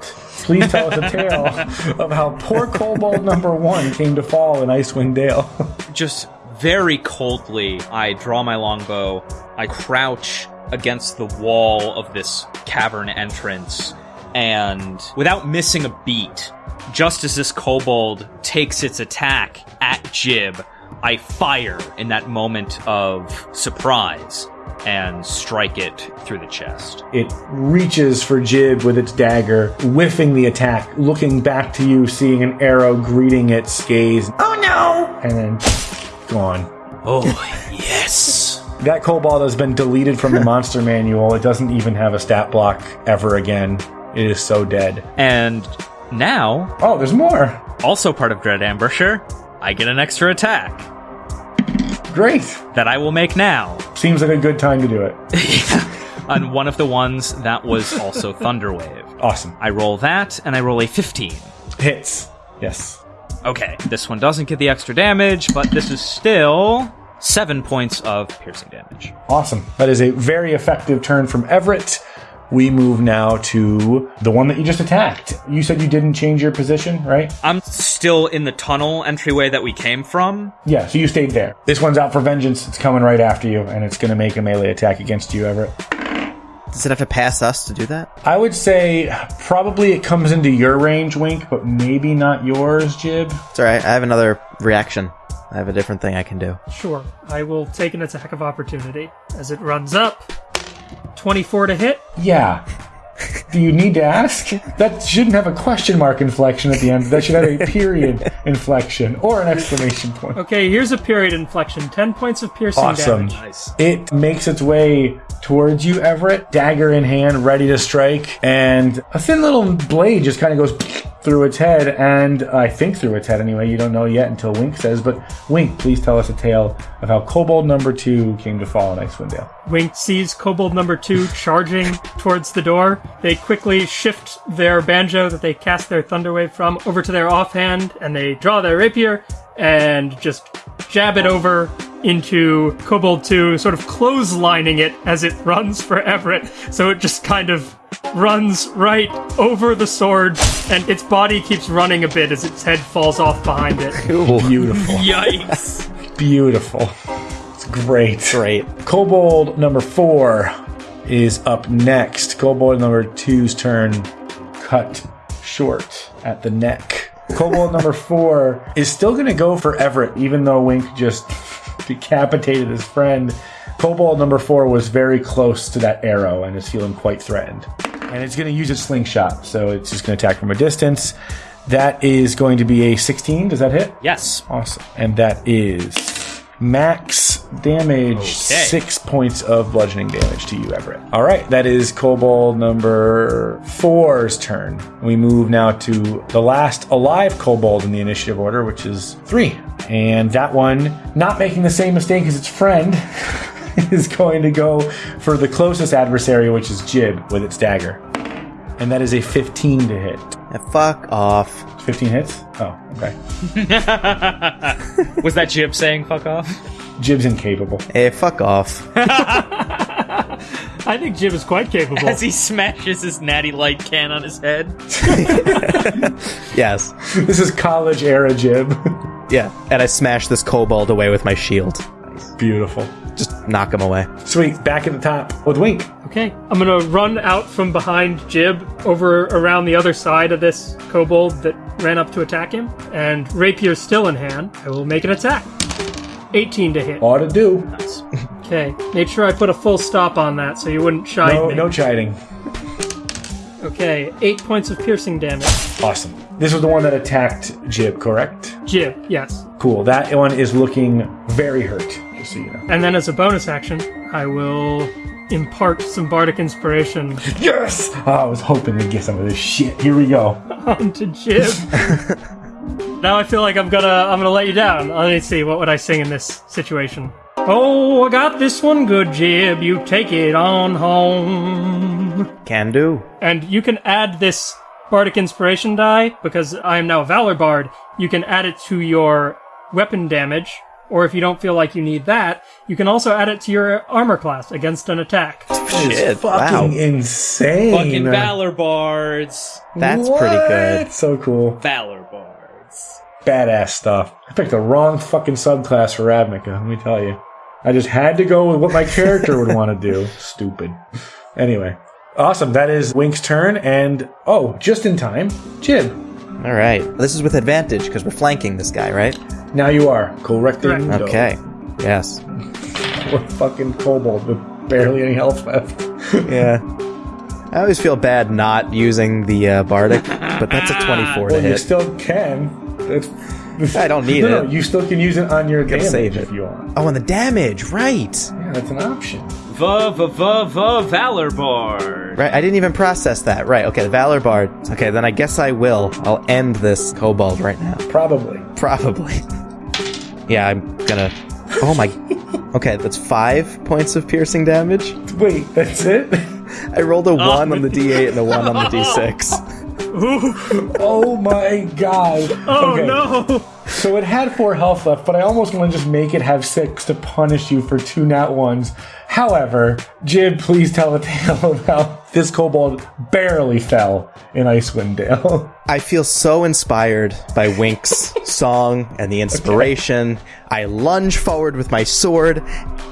Please tell us a tale of how poor Kobold number one came to fall in Icewind Dale.
Just very coldly, I draw my longbow, I crouch against the wall of this cavern entrance, and without missing a beat, just as this kobold takes its attack at Jib, I fire in that moment of surprise and strike it through the chest.
It reaches for Jib with its dagger, whiffing the attack, looking back to you, seeing an arrow greeting its gaze. Oh no! And then gone.
Oh, yes.
That kobold has been deleted from the monster manual. It doesn't even have a stat block ever again. It is so dead.
And now,
Oh, there's more.
also part of Dread Ambusher, I get an extra attack
Great.
that I will make now.
Seems like a good time to do it.
on one of the ones that was also Thunderwave.
Awesome.
I roll that, and I roll a 15.
Hits. Yes.
Okay, this one doesn't get the extra damage, but this is still seven points of piercing damage.
Awesome. That is a very effective turn from Everett. We move now to the one that you just attacked. You said you didn't change your position, right?
I'm still in the tunnel entryway that we came from.
Yeah, so you stayed there. This one's out for vengeance. It's coming right after you, and it's going to make a melee attack against you, Everett.
Does it have to pass us to do that?
I would say probably it comes into your range, Wink, but maybe not yours, Jib.
It's alright. I have another reaction. I have a different thing I can do.
Sure. I will take an attack of opportunity as it runs up. 24 to hit.
Yeah. Do you need to ask? That shouldn't have a question mark inflection at the end. That should have a period inflection or an exclamation point.
Okay, here's a period inflection. 10 points of piercing
Awesome.
damage.
It makes its way towards you, Everett, dagger in hand, ready to strike, and a thin little blade just kind of goes through its head, and I think through its head anyway. You don't know yet until Wink says, but Wink, please tell us a tale of how Kobold number two came to fall in Icewind Dale.
Wink sees Kobold number two charging towards the door. They quickly shift their banjo that they cast their Thunderwave from over to their offhand, and they draw their rapier and just jab it over into Kobold 2, sort of clotheslining it as it runs for Everett. So it just kind of runs right over the sword, and its body keeps running a bit as its head falls off behind it.
Beautiful.
Yikes!
Beautiful. It's great.
Great.
Kobold number four is up next. Kobold number two's turn cut short at the neck. Kobold number four is still going to go for Everett, even though Wink just decapitated his friend. Kobold number four was very close to that arrow and is feeling quite threatened. And it's going to use its slingshot, so it's just going to attack from a distance. That is going to be a 16. Does that hit?
Yes.
Awesome. And that is max damage, six points of bludgeoning damage to you, Everett. All right, that is Kobold number four's turn. We move now to the last alive Kobold in the initiative order, which is three. And that one, not making the same mistake as its friend, is going to go for the closest adversary, which is Jib, with its dagger. And that is a 15 to hit.
Yeah, fuck off.
15 hits? Oh, okay.
Was that Jib saying fuck off?
Jib's incapable.
Hey, fuck off.
I think Jib is quite capable.
As he smashes his natty light can on his head.
yes.
This is college era Jib.
Yeah. And I smash this kobold away with my shield.
Beautiful.
Just knock him away.
Sweet. Back at the top with Wink.
Okay, I'm gonna run out from behind Jib over around the other side of this kobold that ran up to attack him, and rapier still in hand. I will make an attack. 18 to hit.
Ought to do.
Okay, made sure I put a full stop on that so you wouldn't chide
No,
me.
no chiding.
Okay, eight points of piercing damage.
Awesome. This was the one that attacked Jib, correct?
Jib, yes.
Cool. That one is looking very hurt, just so you know.
And then as a bonus action, I will impart some bardic inspiration
Yes! Oh, I was hoping to get some of this shit. Here we go.
onto Jib. now I feel like I'm gonna I'm gonna let you down. Uh, let me see, what would I sing in this situation? Oh, I got this one good, Jib. You take it on home.
Can do.
And you can add this bardic inspiration die because I am now a valor bard. You can add it to your weapon damage, or if you don't feel like you need that, you can also add it to your armor class against an attack.
Shit. Wow.
Fucking insane.
Fucking Valor Bards.
That's pretty good.
So cool.
Valor Bards.
Badass stuff. I picked the wrong fucking subclass for Ravnica, let me tell you. I just had to go with what my character would want to do. Stupid. Anyway. Awesome. That is Wink's turn, and oh, just in time, Jib.
All right. This is with advantage because we're flanking this guy, right?
Now you are correcting.
Correct.
Okay. Yes.
Poor fucking kobold with barely any health left.
Yeah. I always feel bad not using the uh, bardic, but that's a 24 to
Well, you still can. That's,
I don't need
no,
it.
No, you still can use it on your damage
save it.
if you want.
Oh, and the damage, right?
Yeah, that's an option.
Va va va va Valor Bard.
Right, I didn't even process that. Right, okay, the Valor Bard. Okay, then I guess I will. I'll end this kobold right now.
Probably.
Probably. Yeah, I'm gonna. Oh my. Okay, that's five points of piercing damage.
Wait, that's it?
I rolled a oh. one on the d8 and a one on the d6.
oh my god.
Oh
Okay,
no!
So it had four health left, but I almost want to just make it have six to punish you for two nat ones. However, Jib, please tell a tale of how this kobold barely fell in Icewind Dale.
I feel so inspired by Wink's song and the inspiration. I lunge forward with my sword,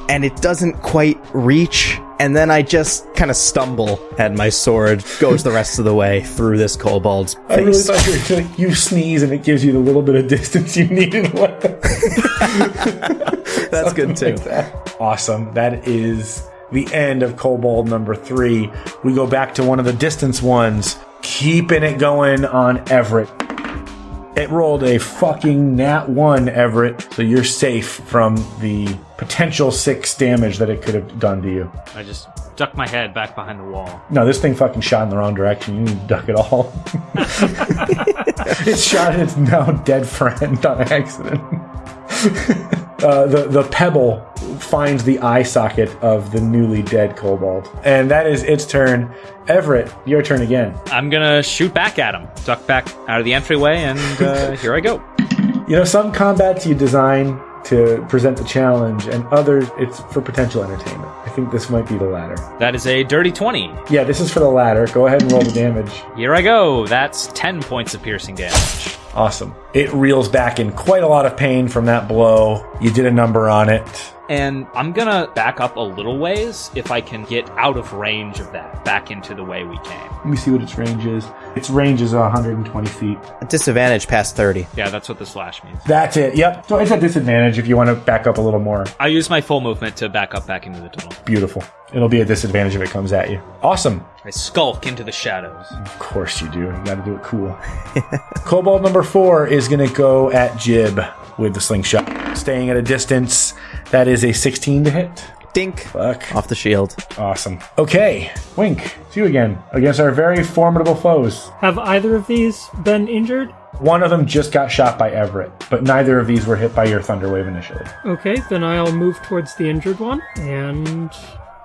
and it doesn't quite reach. And then I just kind of stumble, and my sword goes the rest of the way through this kobold's
I really
face.
thought you were you sneeze and it gives you the little bit of distance you need in
That's good too.
Awesome. That is the end of Kobold number three. We go back to one of the distance ones, keeping it going on Everett. It rolled a fucking nat one, Everett, so you're safe from the potential six damage that it could have done to you.
I just duck my head back behind the wall.
No, this thing fucking shot in the wrong direction. You need to duck it all. it shot its now dead friend on accident. Uh, the the pebble finds the eye socket of the newly dead kobold, and that is its turn. Everett, your turn again.
I'm gonna shoot back at him, duck back out of the entryway, and uh, here I go.
You know, some combats you design to present the challenge, and others it's for potential entertainment. I think this might be the latter.
That is a dirty 20.
Yeah, this is for the latter. Go ahead and roll the damage.
Here I go. That's 10 points of piercing damage.
Awesome. It reels back in quite a lot of pain from that blow. You did a number on it.
And I'm gonna back up a little ways if I can get out of range of that, back into the way we came.
Let me see what its range is. Its range is 120 feet.
A disadvantage past 30.
Yeah, that's what the slash means.
That's it. Yep. So it's a disadvantage if you want to back up a little more.
I use my full movement to back up back into the tunnel.
Beautiful. It'll be a disadvantage if it comes at you. Awesome.
I skulk into the shadows.
Of course you do. You got to do it cool. Kobold number four is going to go at Jib with the slingshot, staying at a distance. That is a 16 to hit.
Dink.
Fuck.
Off the shield.
Awesome. Okay, Wink, it's you again against our very formidable foes.
Have either of these been injured?
One of them just got shot by Everett, but neither of these were hit by your Thunderwave initially.
Okay, then I'll move towards the injured one and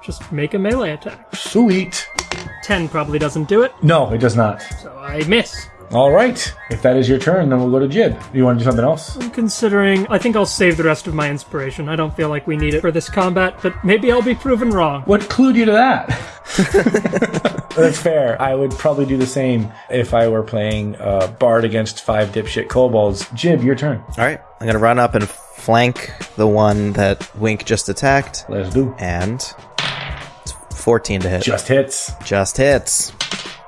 just make a melee attack.
Sweet.
10 probably doesn't do it,
No, it does not.
so I miss.
All right. If that is your turn, then we'll go to Jib. Do you want to do something else?
I'm considering, I think I'll save the rest of my inspiration. I don't feel like we need it for this combat, but maybe I'll be proven wrong.
What clued you to that? That's fair. I would probably do the same if I were playing uh, Bard against five dipshit kobolds. Jib, your turn.
All right. I'm going to run up and flank the one that Wink just attacked.
Let's do.
And it's 14 to hit.
Just hits.
Just hits.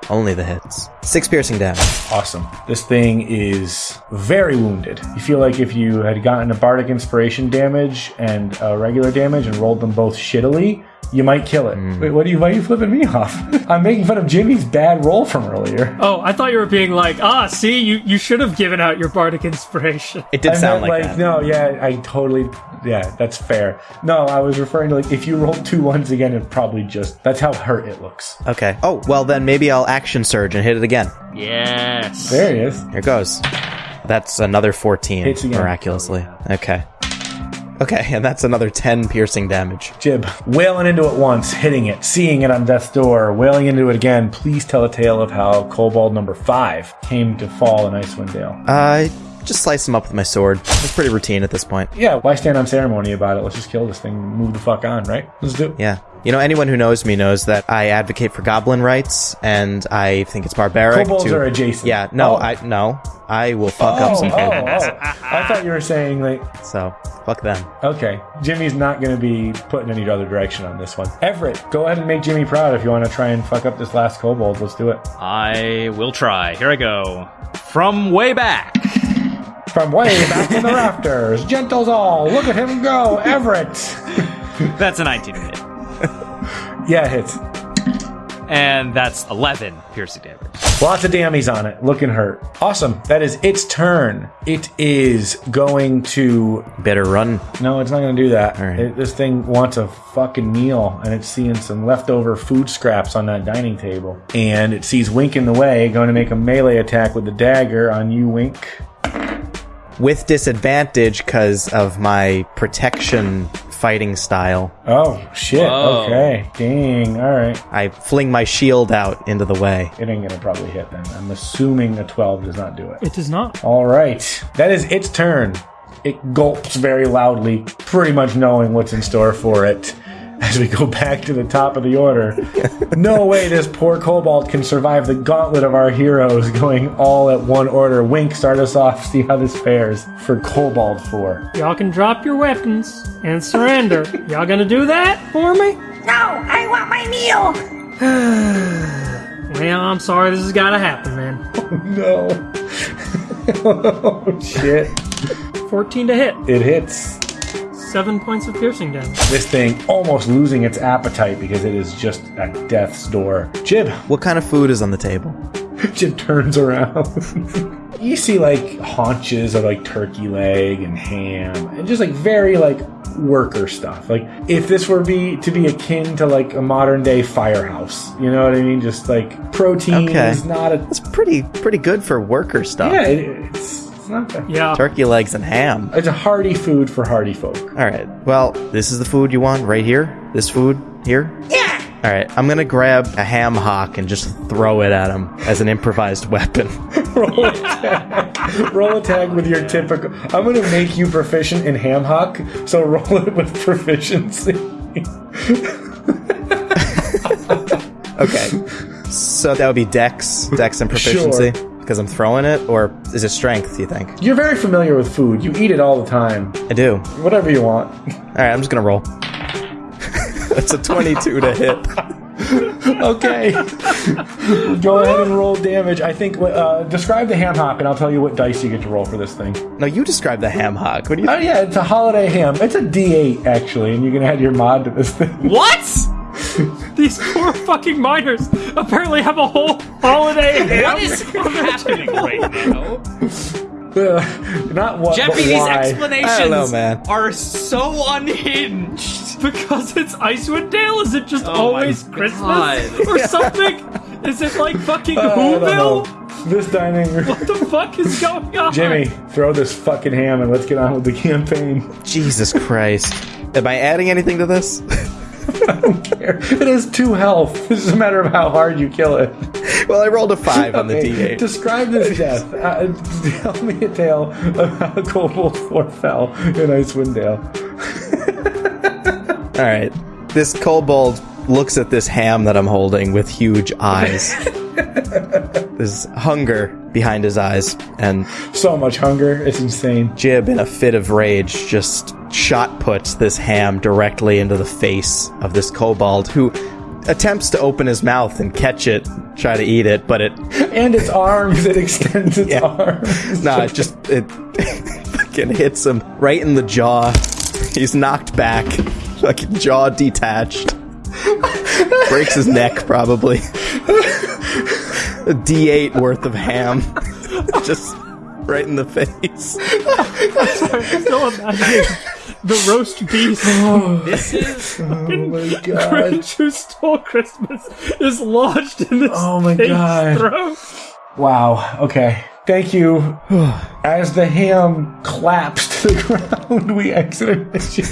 Only the hits. Six piercing damage.
Awesome. This thing is very wounded. You feel like if you had gotten a bardic inspiration damage and a regular damage and rolled them both shittily, you might kill it. Wait, what are you? Why are you flipping me off? I'm making fun of Jimmy's bad roll from earlier.
Oh, I thought you were being like, ah, see, you, you should have given out your bardic inspiration.
It did
I
sound
meant,
like, that.
no, yeah, I totally, yeah, that's fair. No, I was referring to like if you rolled two ones again, it probably just that's how hurt it looks.
Okay. Oh, well then maybe I'll action surge and hit it again.
Yes.
There it is.
Here it goes. That's another 14
Hits again.
miraculously. Okay. Okay, and that's another 10 piercing damage.
Jib, wailing into it once, hitting it, seeing it on death's door, wailing into it again. Please tell a tale of how Kobold number five came to fall in Icewind Dale.
I just slice him up with my sword. It's pretty routine at this point.
Yeah, why stand on ceremony about it? Let's just kill this thing, move the fuck on, right? Let's do it.
Yeah. You know, anyone who knows me knows that I advocate for goblin rights, and I think it's barbaric.
Kobolds
to,
are adjacent.
Yeah, no,
Oh.
I no, I will fuck up
Oh,
some
oh,
kobolds.
oh. I thought you were saying like,
So fuck them.
okay, Jimmy's not going to be putting any other direction on this one. Everett, go ahead and make Jimmy proud if you want to try and fuck up this last kobold. Let's do it.
I will try. Here I go. From way back.
From way back in the rafters, gentles all, look at him go, Everett.
That's a 19 hit.
Yeah, it hits.
And that's 11 piercing damage.
Lots of dammies on it, looking hurt. Awesome. That is its turn. It is going to.
Better run.
No, it's not going to do that.
All right.
It- this thing wants a fucking meal, and it's seeing some leftover food scraps on that dining table. And it sees Wink in the way, going to make a melee attack with the dagger on you, Wink.
With disadvantage because of my protection fighting style.
Oh, shit.
Whoa.
Okay. Dang. All right.
I fling my shield out into the way.
It ain't going to probably hit then. I'm assuming a 12 does not do it.
It does not.
All right. That is its turn. It gulps very loudly, pretty much knowing what's in store for it. As we go back to the top of the order. no way this poor kobold can survive the gauntlet of our heroes going all at one order. Wink, start us off, see how this fares for Kobold 4.
Y'all can drop your weapons and surrender. Y'all gonna do that for me?
No, I want my meal.
Well, I'm sorry this has gotta happen then.
No. oh, shit.
14 to hit.
It hits.
Seven points of piercing damage.
This thing almost losing its appetite because it is just at death's door. Jib,
What kind of food is on the table?
Jib turns around. you see like haunches of like turkey leg and ham and just like very like worker stuff. Like if this were be to be akin to like a modern day firehouse, you know what I mean? Just like protein
Okay.
is not a
It's pretty pretty good for worker stuff.
yeah, it, it's it's not bad.
Yeah.
Turkey legs and ham.
It's a hearty food for hardy folk.
All right. Well, this is the food you want right here. This food here.
Yeah.
All right. I'm gonna grab a ham hock and just throw it at him as an improvised weapon.
Roll a tag. roll a tag with your typical. I'm going to make you proficient in ham hock, so roll it with proficiency.
Okay. so that would be dex, dex and proficiency because I'm throwing it, or is it strength? Do you think?
You're very familiar with food. You eat it all the time.
I do.
Whatever you want.
All right. I'm just gonna roll. It's a 22 to hit.
Okay. Go ahead and roll damage. I think. Uh, describe the ham hock, and I'll tell you what dice you get to roll for this thing.
No, you describe the ham hock. What do you?
Oh yeah, it's a holiday ham. It's a D8 actually, and you can add your mod to this thing.
What?
These poor fucking miners apparently have a whole holiday ham.
What is happening right now?
Uh, Not what,
Jeffy,
but
these explanations
know, man.
are so unhinged.
Because it's Icewind Dale? Is it just
Oh
always Christmas? Or something? Is it like fucking
I.
Whoville?
This dining room.
What the fuck is going on?
Jimmy, throw this fucking ham and let's get on with the campaign.
Jesus Christ. Am I adding anything to this?
It has two health. It's just a matter of how hard you kill it.
well, I rolled a five on the D8.
Describe this death. Uh, tell me a tale of how Kobold 4 fell in Icewind Dale.
All right. This kobold looks at this ham that I'm holding with huge eyes. There's hunger behind his eyes, and
So much hunger. It's insane.
Jib, in a fit of rage, just shot puts this ham directly into the face of this kobold, who attempts to open his mouth and catch it, try to eat it, but it,
And its arms, it extends its arms.
nah, it just, it fucking hits him right in the jaw. He's knocked back, fucking jaw detached. Breaks his neck, probably. A D8 worth of ham. just right in the face.
I'm still imagining the roast beef
This is
Oh my god.
Grinch who stole Christmas is lodged in this
Oh my God.
throat.
Wow. Okay. Thank you. As the ham claps to the ground, we exit our mission.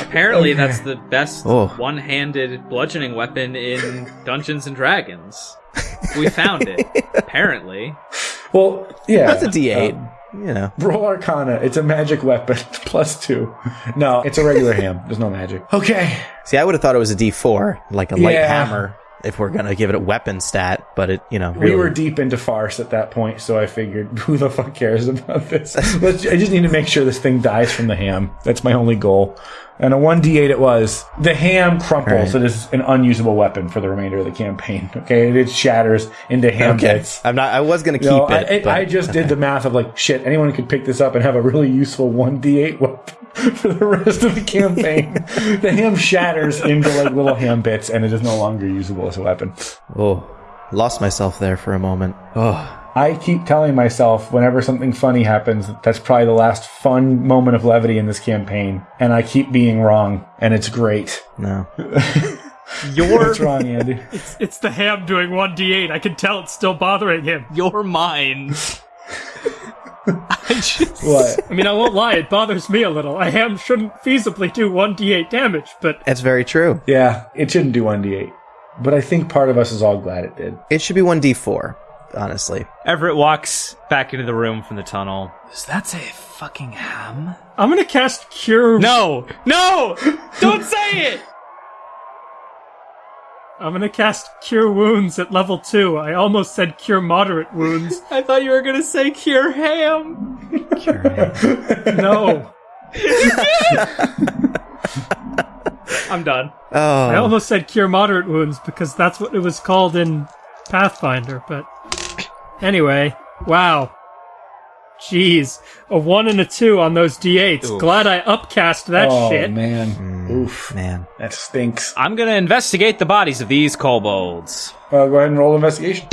apparently that's the best
Oh.
one-handed bludgeoning weapon in Dungeons and Dragons. We found it. apparently.
Well, yeah.
That's a D8. You know.
Roll Arcana. It's a magic weapon. Plus two. No, it's a regular ham. There's no magic. Okay.
See, I would have thought it was a D4, like a light
Yeah.
hammer, if we're gonna give it a weapon stat. But it, you know,
We were deep into farce at that point, so I figured, who the fuck cares about this? Let's, I just need to make sure this thing dies from the ham. That's my only goal. And a 1d8 it was. The ham crumples.
Right.
It is an unusable weapon for the remainder of the campaign. Okay? It shatters into ham
okay.
bits.
I'm not. I was gonna keep
You know,
it.
I, I-
but-
I just did the math of like, shit, anyone could pick this up and have a really useful 1d8 weapon for the rest of the campaign. the ham shatters into like little ham bits and it is no longer usable as a weapon.
oh, lost myself there for a moment. Oh,
I keep telling myself whenever something funny happens, that's probably the last fun moment of levity in this campaign. And I keep being wrong. And it's great.
no.
Your
What's wrong, Andy?
It's the ham doing 1d8. I can tell it's still bothering him.
your mind. I just
what?
I mean, I won't lie, it bothers me a little. A ham shouldn't feasibly do 1d8 damage, but
That's very true.
Yeah, it shouldn't do 1d8. But I think part of us is all glad it did.
It should be one D4. Honestly,
Everett walks back into the room from the tunnel.
Is that a fucking ham?
I'm gonna cast Cure.
No! No! Don't say it!
I'm gonna cast Cure Wounds at level 2. I almost said Cure Moderate Wounds.
I thought you were gonna say cure ham. Cure ham.
No.
I'm done.
Oh.
I almost said Cure Moderate Wounds because that's what it was called in Pathfinder, but. Anyway, wow. Jeez, a one and a two on those d8s.
Oof.
Glad I upcast that
oh
shit.
man, oof,
Man.
that stinks.
I'm gonna investigate the bodies of these kobolds.
Uh, go ahead and roll investigation.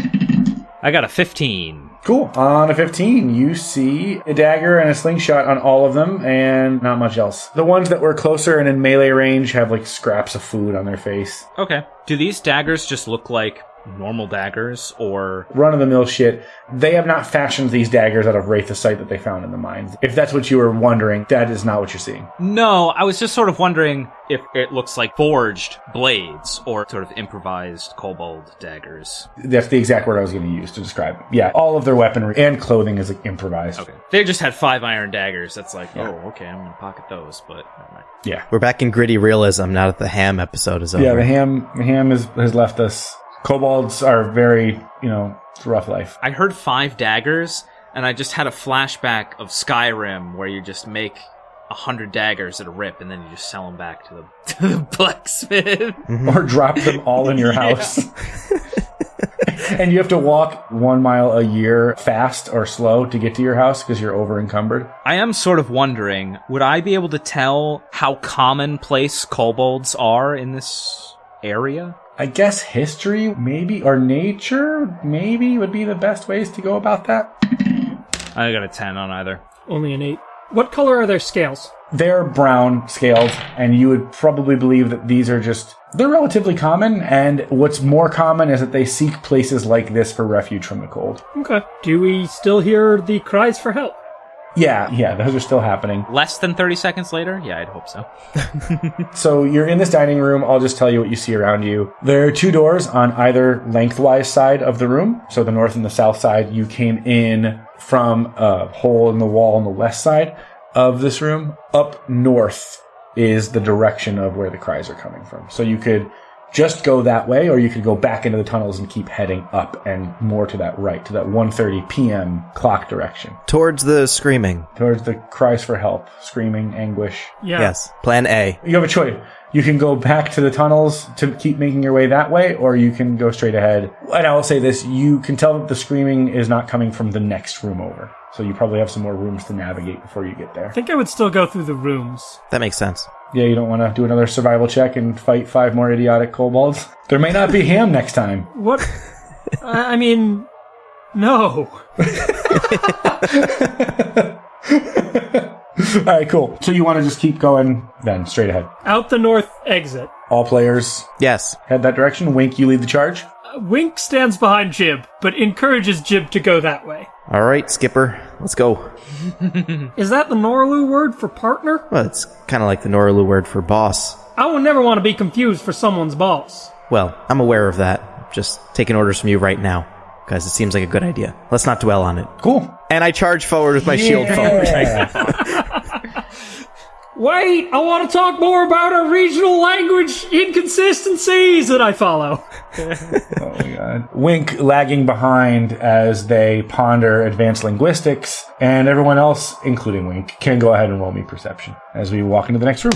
I got a 15.
Cool. On a 15, you see a dagger and a slingshot on all of them, and not much else. The ones that were closer and in melee range have like scraps of food on their face.
Okay. Do these daggers just look like normal daggers, or
Run of the mill shit. They have not fashioned these daggers out of Wraithosite that they found in the mines. If that's what you were wondering, that is not what you're seeing.
no? I was just sort of wondering if it looks like forged blades or sort of improvised kobold daggers.
That's the exact word I was going to use to describe it. Yeah, all of their weaponry and clothing is like improvised.
Okay. They just had five iron daggers. That's like, oh, okay, I'm gonna pocket those, but.
Yeah.
We're back in gritty realism now that the ham episode is over.
Yeah, the ham the ham is, has left us. Kobolds are very, you know, it's a rough life.
I heard five daggers, and I just had a flashback of Skyrim where you just make a hundred daggers at a rip, and then you just sell them back to the, to the blacksmith. Mm-hmm.
or drop them all in your house. and you have to walk one mile a year fast or slow to get to your house because you're over encumbered.
I am sort of wondering, would I be able to tell how commonplace kobolds are in this area?
I guess history, maybe, or nature, maybe would be the best ways to go about that.
I got a ten on either.
Only an eight. What color are their scales?
They're brown scaled, and you would probably believe that these are just. They're relatively common, and what's more common is that they seek places like this for refuge from the cold.
Okay. Do we still hear the cries for help?
Yeah, yeah, those are still happening.
Less than thirty seconds later? Yeah, I'd hope so.
So you're in this dining room. I'll just tell you what you see around you. There are two doors on either lengthwise side of the room. So the north and the south side. You came in from a hole in the wall on the west side of this room. Up north is the direction of where the cries are coming from. So you could just go that way, or you could go back into the tunnels and keep heading up and more to that right, to that 1:30 p.m. clock direction,
Towards the screaming.
towards the cries for help, screaming, anguish.
Yeah.
Yes. Plan A.
You have a choice. You can go back to the tunnels to keep making your way that way, or you can go straight ahead. And I will say this, you can tell that the screaming is not coming from the next room over. So you probably have some more rooms to navigate before you get there.
I think I would still go through the rooms.
That makes sense.
Yeah, you don't want to do another survival check and fight five more idiotic kobolds. There may not be ham next time.
What? I I mean, no.
All right, cool. So you want to just keep going then, straight ahead.
Out the north exit.
All players
Yes.
head that direction. Wink, you lead the charge.
Uh, Wink stands behind Jib, but encourages Jib to go that way.
All right, Skipper. Let's go.
Is that the Norlu word for partner?
Well, it's kind of like the Noralu word for boss.
I would never want to be confused for someone's boss.
Well, I'm aware of that. Just taking orders from you right now. Because it seems like a good idea. Let's not dwell on it.
Cool.
And I charge forward with my shield forward.
Wait, I want to talk more about our regional language inconsistencies that I follow.
Oh my god. Wink lagging behind as they ponder advanced linguistics, and everyone else, including Wink, can go ahead and roll me perception as we walk into the next room.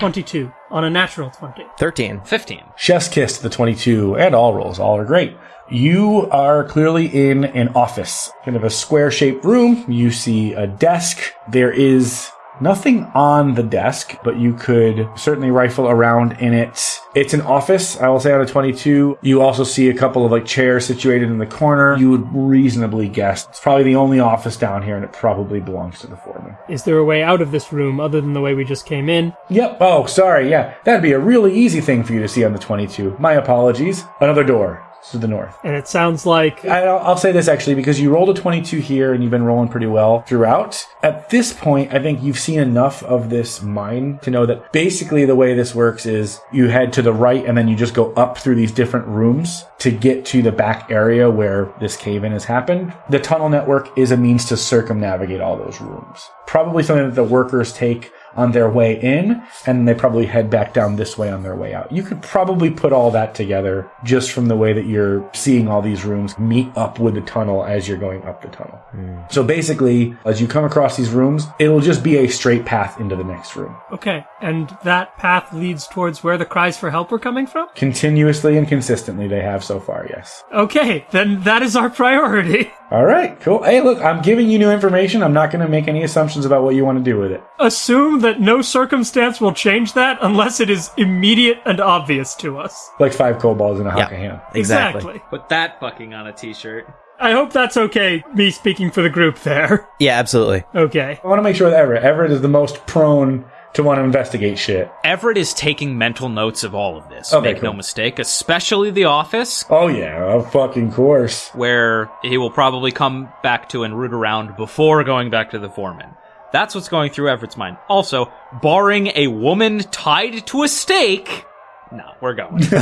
22 on a natural 20.
13.
Fifteen.
Chef's kiss to the 22, and all rolls. All are great. You are clearly in an office, kind of a square shaped room. You see a desk. There is nothing on the desk, but you could certainly rifle around in it. It's an office, I will say on a 22. You also see a couple of like chairs situated in the corner. You would reasonably guess it's probably the only office down here and it probably belongs to the foreman.
Is there a way out of this room other than the way we just came in?
Yep. Oh, sorry. Yeah. That'd be a really easy thing for you to see on the 22. My apologies. Another door to the north.
And it sounds like
I'll, I'll say this actually because you rolled a 22 here and you've been rolling pretty well throughout. At this point, I think you've seen enough of this mine to know that basically the way this works is you head to the right and then you just go up through these different rooms to get to the back area where this cave in has happened. The tunnel network is a means to circumnavigate all those rooms. Probably something that the workers take on their way in, and they probably head back down this way on their way out. You could probably put all that together just from the way that you're seeing all these rooms meet up with the tunnel as you're going up the tunnel. Hmm. So basically, as you come across these rooms, it'll just be a straight path into the next room.
okay, and that path leads towards where the cries for help were coming from?
Continuously and consistently, they have so far, yes.
Okay, then that is our priority.
All right, cool. Hey, look, I'm giving you new information. I'm not going to make any assumptions about what you want to do with it.
Assume that no circumstance will change that unless it is immediate and obvious to us.
Like five kobolds in a
Yeah.
haka hand.
Exactly.
Put that fucking on a t-shirt.
I hope that's okay, me speaking for the group there.
Yeah, absolutely.
Okay.
I want to make sure that Everett. Everett is the most prone to want to investigate shit.
Everett is taking mental notes of all of this.
Okay,
Make no mistake, especially the office,
Oh yeah, of fucking course.
where he will probably come back to and root around before going back to the foreman. That's what's going through Everett's mind. Also, barring a woman tied to a stake, no, we're going.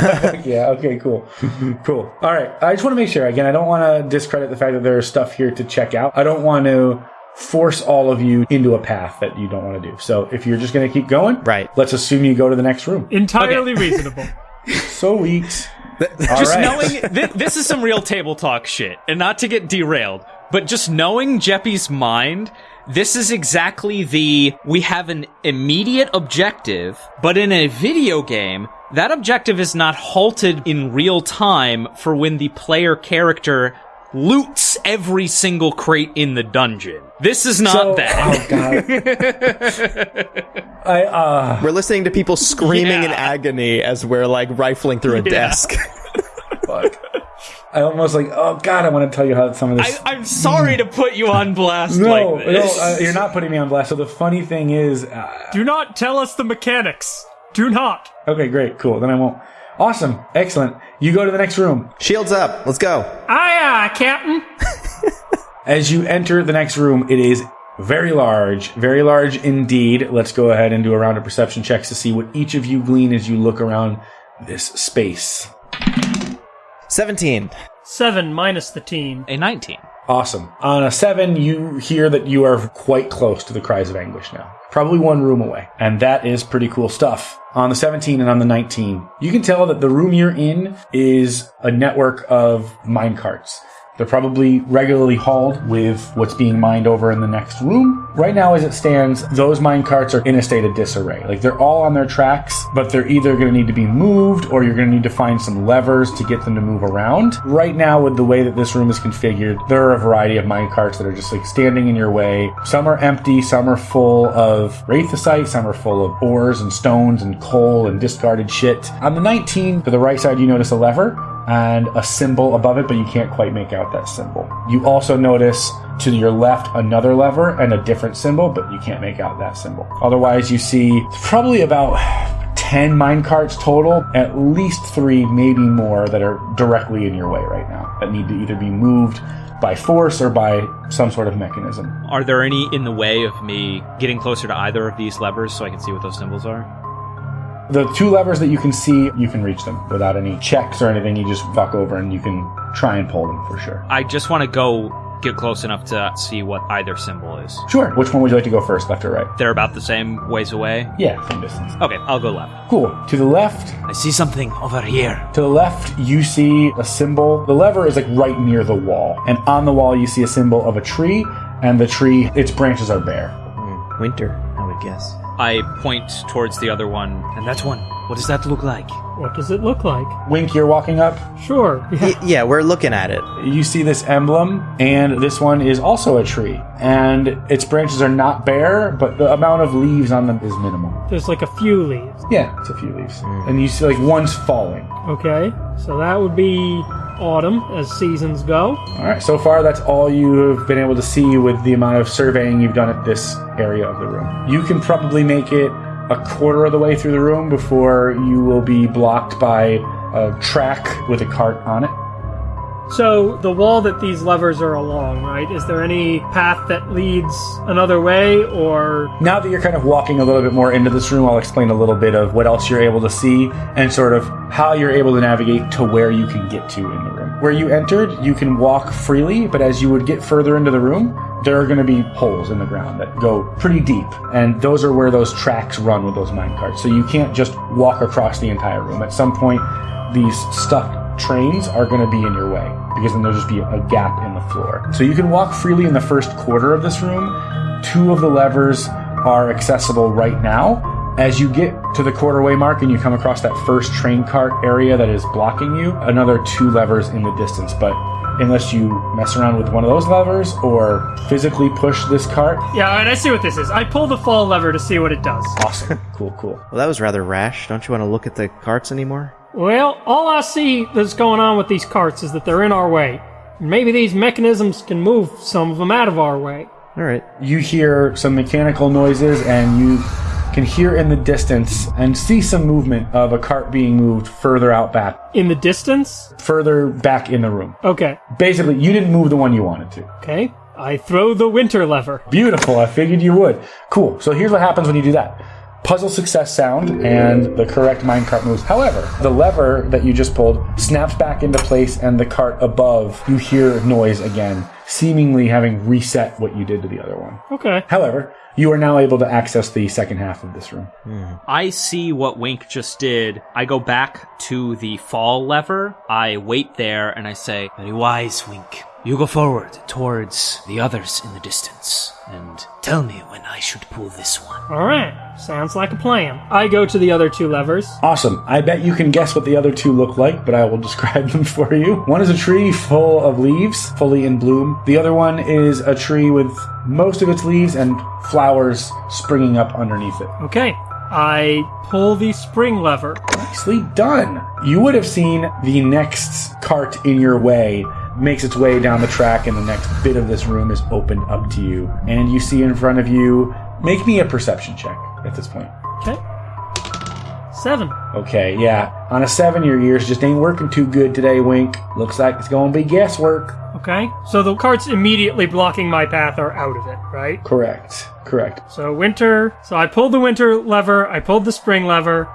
yeah, okay, cool. cool. All right. I just want to make sure again, I don't want to discredit the fact that there's stuff here to check out. I don't want to force all of you into a path that you don't want to do. So if you're just going to keep going,
Right.
let's assume you go to the next room.
Entirely reasonable.
So weeks.
just knowing th- this is some real table talk shit, and not to get derailed, but just knowing Jeppy's mind, this is exactly the we have an immediate objective, but in a video game, that objective is not halted in real time for when the player character loots every single crate in the dungeon. This is not
So-
that.
Oh god. I uh
We're listening to people screaming in agony as we're like rifling through a desk.
fuck. I almost like, oh god, I want to tell you how some of this
I, I'm sorry to put you on blast
No,
like
no, uh, you're not putting me on blast. So the funny thing is, uh,
Do not tell us the mechanics. Do not.
okay, great, cool. Then I won't. Awesome, excellent. You go to the next room.
Shields up. Let's go.
Ah, aye, aye, Captain.
As you enter the next room, it is very large, very large indeed. Let's go ahead and do a round of perception checks to see what each of you glean as you look around this space.
17.
Seven minus the teen.
a 19.
Awesome. On a seven, you hear that you are quite close to the cries of anguish now. Probably one room away. And that is pretty cool stuff. On the 17 and on the 19, you can tell that the room you're in is a network of mine carts. They're probably regularly hauled with what's being mined over in the next room. Right now, as it stands, those mine carts are in a state of disarray. Like they're all on their tracks, but they're either going to need to be moved or you're going to need to find some levers to get them to move around. Right now, with the way that this room is configured, there are a variety of mine carts that are just like standing in your way. Some are empty, some are full of wraithosite, some are full of ores and stones and coal and discarded shit. On the 19, to the right side, you notice a lever and a symbol above it, but you can't quite make out that symbol. You also notice to your left another lever and a different symbol, but you can't make out that symbol. Otherwise, you see probably about 10 mine carts total, at least three, maybe more, that are directly in your way right now that need to either be moved by force or by some sort of mechanism.
Are there any in the way of me getting closer to either of these levers so I can see what those symbols are?
The two levers that you can see, you can reach them without any checks or anything. You just fuck over and you can try and pull them for sure.
I just want to go get close enough to see what either symbol is.
Sure. Which one would you like to go first, left or right?
They're about the same ways away.
Yeah, from distance.
Okay, I'll go left.
Cool. To the left,
I see something over here.
to the left, you see a symbol. The lever is like right near the wall, and on the wall you see a symbol of a tree, and the tree, its branches are bare. Hmm.
Winter, I would guess.
I point towards the other one.
And that one, what does that look like?
What does it look like?
Wink, you're walking up.
Sure. Yeah.
Y- yeah, we're looking at it.
You see this emblem, and this one is also a tree, and its branches are not bare, but the amount of leaves on them is minimal.
There's like a few leaves.
Yeah, it's a few leaves, and you see like one's falling.
Okay. So that would be autumn as seasons go.
All right, so far that's all you have been able to see with the amount of surveying you've done at this area of the room. You can probably make it a quarter of the way through the room before you will be blocked by a track with a cart on it.
So the wall that these levers are along, right? Is there any path that leads another way or
Now that you're kind of walking a little bit more into this room, I'll explain a little bit of what else you're able to see and sort of how you're able to navigate to where you can get to in the room. Where you entered, you can walk freely, but as you would get further into the room, there are going to be holes in the ground that go pretty deep, and those are where those tracks run with those mine carts. So you can't just walk across the entire room. At some point, these stuffed trains are going to be in your way because then there'll just be a gap in the floor. So you can walk freely in the first quarter of this room. Two of the levers are accessible right now. As you get to the quarterway mark and you come across that first train cart area that is blocking you, another two levers in the distance. But unless you mess around with one of those levers or physically push this cart.
Yeah, and I see what this is. I pull the fall lever to see what it does.
Awesome. cool, cool.
Well, that was rather rash. Don't you want to look at the carts anymore?
Well, all I see that's going on with these carts is that they're in our way. Maybe these mechanisms can move some of them out of our way.
All right.
You hear some mechanical noises and you can hear in the distance and see some movement of a cart being moved further out back,
In the distance?
further back in the room.
Okay.
Basically, you didn't move the one you wanted to.
Okay. I throw the winter lever.
Beautiful. I figured you would. Cool. So here's what happens when you do that. Puzzle success sound and the correct minecart moves. However, the lever that you just pulled snaps back into place and the cart above, you hear noise again, seemingly having reset what you did to the other one.
Okay.
However, you are now able to access the second half of this room. Hmm.
I see what Wink just did. I go back to the fall lever. I wait there and I say,
Very wise, Wink. You go forward towards the others in the distance and tell me when I should pull this one.
Alright. Sounds like a plan. I go to the other two levers.
Awesome. I bet you can guess what the other two look like, but I will describe them for you. One is a tree full of leaves, fully in bloom. The other one is a tree with most of its leaves and flowers springing up underneath it.
Okay. I pull the spring lever.
Nicely done. You would have seen the next cart in your way makes its way down the track, and the next bit of this room is opened up to you. And you see in front of you, make me a perception check at this point.
Okay. Seven.
Okay, yeah. On a seven, your ears just ain't working too good today, Wink. Looks like it's gonna be guesswork.
Okay. So the carts immediately blocking my path are out of it, right?
Correct. Correct.
So winter. So I pulled the winter lever. I pulled the spring lever.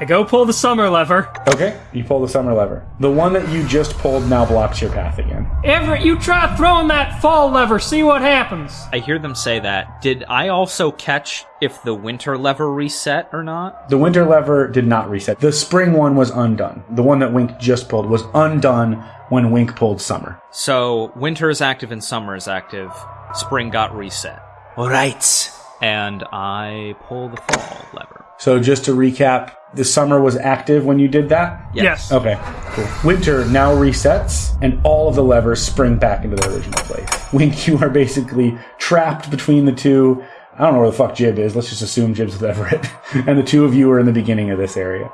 I go pull the summer lever.
Okay, you pull the summer lever. The one that you just pulled now blocks your path again.
Everett, you try throwing that fall lever. See what happens.
I hear them say that. Did I also catch if the winter lever reset or not?
The winter lever did not reset. The spring one was undone. The one that Wink just pulled was undone when Wink pulled summer.
So winter is active and summer is active. Spring got reset.
All right.
And I pull the fall lever.
So just to recap, the summer was active when you did that?
Yes.
Okay, cool. Winter now resets, and all of the levers spring back into their original place. Wink, you are basically trapped between the two. I don't know where the fuck Jib is. Let's just assume Jib's with Everett. and the two of you are in the beginning of this area.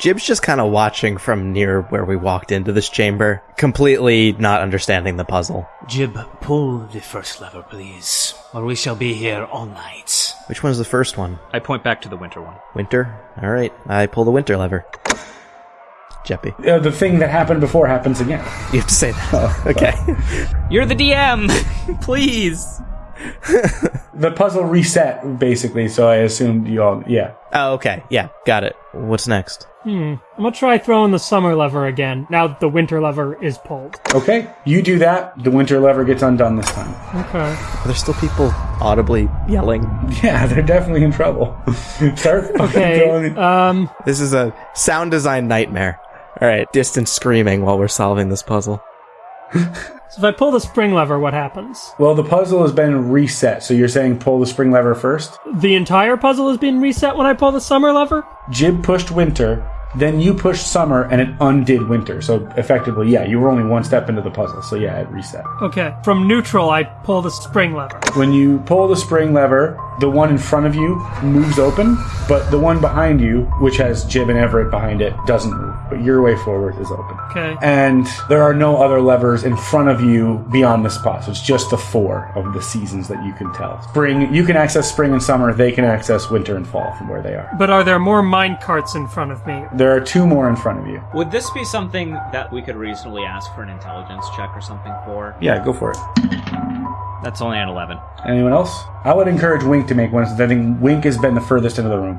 Jib's just kind of watching from near where we walked into this chamber, completely not understanding the puzzle.
Jib, pull the first lever, please, or we shall be here all night.
Which one's the first one?
I point back to the winter one.
Winter? Alright, I pull the winter lever. Jeppy.
Uh, the thing that happened before happens again.
You have to say that. okay.
You're the DM! Please!
The puzzle reset, basically, so I assumed you all. Yeah.
Oh, okay. Yeah, got it. What's next? Hmm.
I'm gonna try throwing the summer lever again. Now that the winter lever is pulled.
Okay, you do that. The winter lever gets undone this time.
Okay.
Are there still people audibly yelling?
Yeah, they're definitely in trouble. Start
Okay.
throwing-
Um.
This is a sound design nightmare. Alright, distant screaming while we're solving this puzzle.
So if I pull the spring lever, what happens?
Well, the puzzle has been reset, so you're saying pull the spring lever first?
The entire puzzle has been reset when I pull the summer lever.
Jib pushed winter, then you pushed summer, and it undid winter. So effectively, yeah, you were only one step into the puzzle, so yeah, it reset.
Okay. From neutral, I pull the spring lever.
When you pull the spring lever, the one in front of you moves open, but the one behind you, which has Jib and Everett behind it, doesn't move. But your way forward is open.
Okay.
And there are no other levers in front of you beyond the spot. So it's just the four of the seasons that you can tell. Spring, you can access spring and summer. They can access winter and fall from where they are.
But are there more mine carts in front of me?
There are two more in front of you.
Would this be something that we could reasonably ask for an intelligence check or something for?
Yeah, go for it.
That's only an 11.
Anyone else? I would encourage Wink to make one since I think Wink has been the furthest into the room.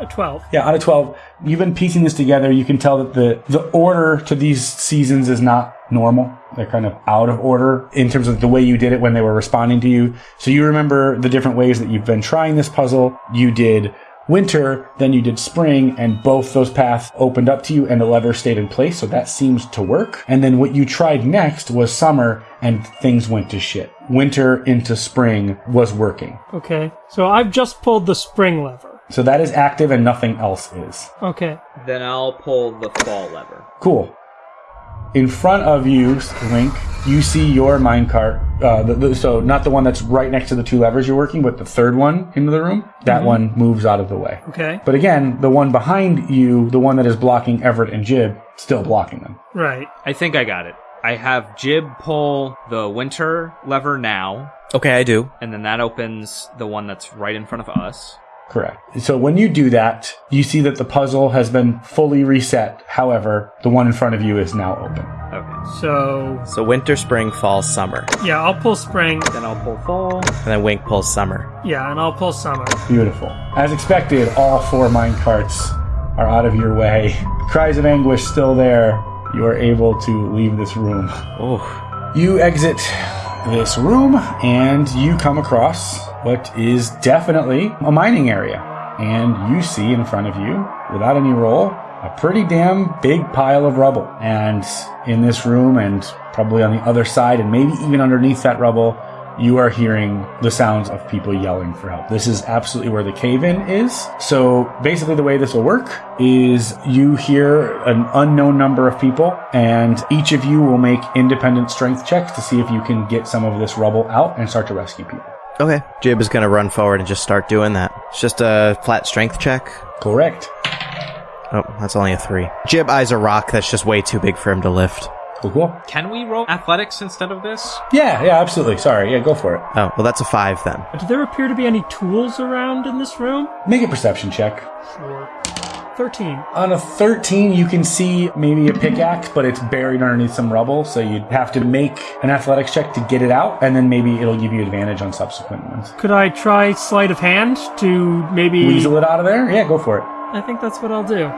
A 12.
Yeah, out of 12, you've been piecing this together. You can tell that the, the order to these seasons is not normal. They're kind of out of order in terms of the way you did it when they were responding to you. So you remember the different ways that you've been trying this puzzle. You did winter, then you did spring, and both those paths opened up to you and the lever stayed in place. So that seems to work. And then what you tried next was summer and things went to shit. Winter into spring was working.
Okay. So I've just pulled the spring lever.
So that is active and nothing else is.
Okay.
Then I'll pull the fall lever.
Cool. In front of you, Link, you see your minecart. Uh, the, the, so not the one that's right next to the two levers you're working, but the third one into the room. That one moves out of the way.
Okay.
But again, the one behind you, the one that is blocking Everett and Jib, still blocking them.
Right.
I think I got it. I have Jib pull the winter lever now,
Okay, I do.
and then that opens the one that's right in front of us.
Correct. So when you do that, you see that the puzzle has been fully reset. However, the one in front of you is now open.
Okay.
So
So winter, spring, fall, summer.
yeah, I'll pull spring.
Then I'll pull fall.
And then Wink pulls summer.
Yeah, and I'll pull summer.
Beautiful. As expected, all four mine carts are out of your way. Cries of anguish still there. You are able to leave this room.
Oh,
You exit this room and you come across what is definitely a mining area. And you see in front of you, without any roll, a pretty damn big pile of rubble. And in this room, and probably on the other side, and maybe even underneath that rubble, you are hearing the sounds of people yelling for help. This is absolutely where the cave in is. So basically, the way this will work is you hear an unknown number of people, and each of you will make independent strength checks to see if you can get some of this rubble out and start to rescue people.
Okay. Jib is gonna run forward and just start doing that. It's just a flat strength check.
Correct.
Oh, that's only a three. Jib eyes a rock that's just way too big for him to lift.
Cool, cool.
Can we roll athletics instead of this?
Yeah, yeah, absolutely. Sorry. Yeah, go for it.
Oh, well, that's a five then.
Do there appear to be any tools around in this room?
Make a perception check.
Sure. Thirteen.
On a 13, you can see maybe a pickaxe, but it's buried underneath some rubble, so you'd have to make an athletics check to get it out, and then maybe it'll give you advantage on subsequent ones.
Could I try sleight of hand to maybe?
Weasel it out of there? Yeah, go for it.
I think that's what I'll do.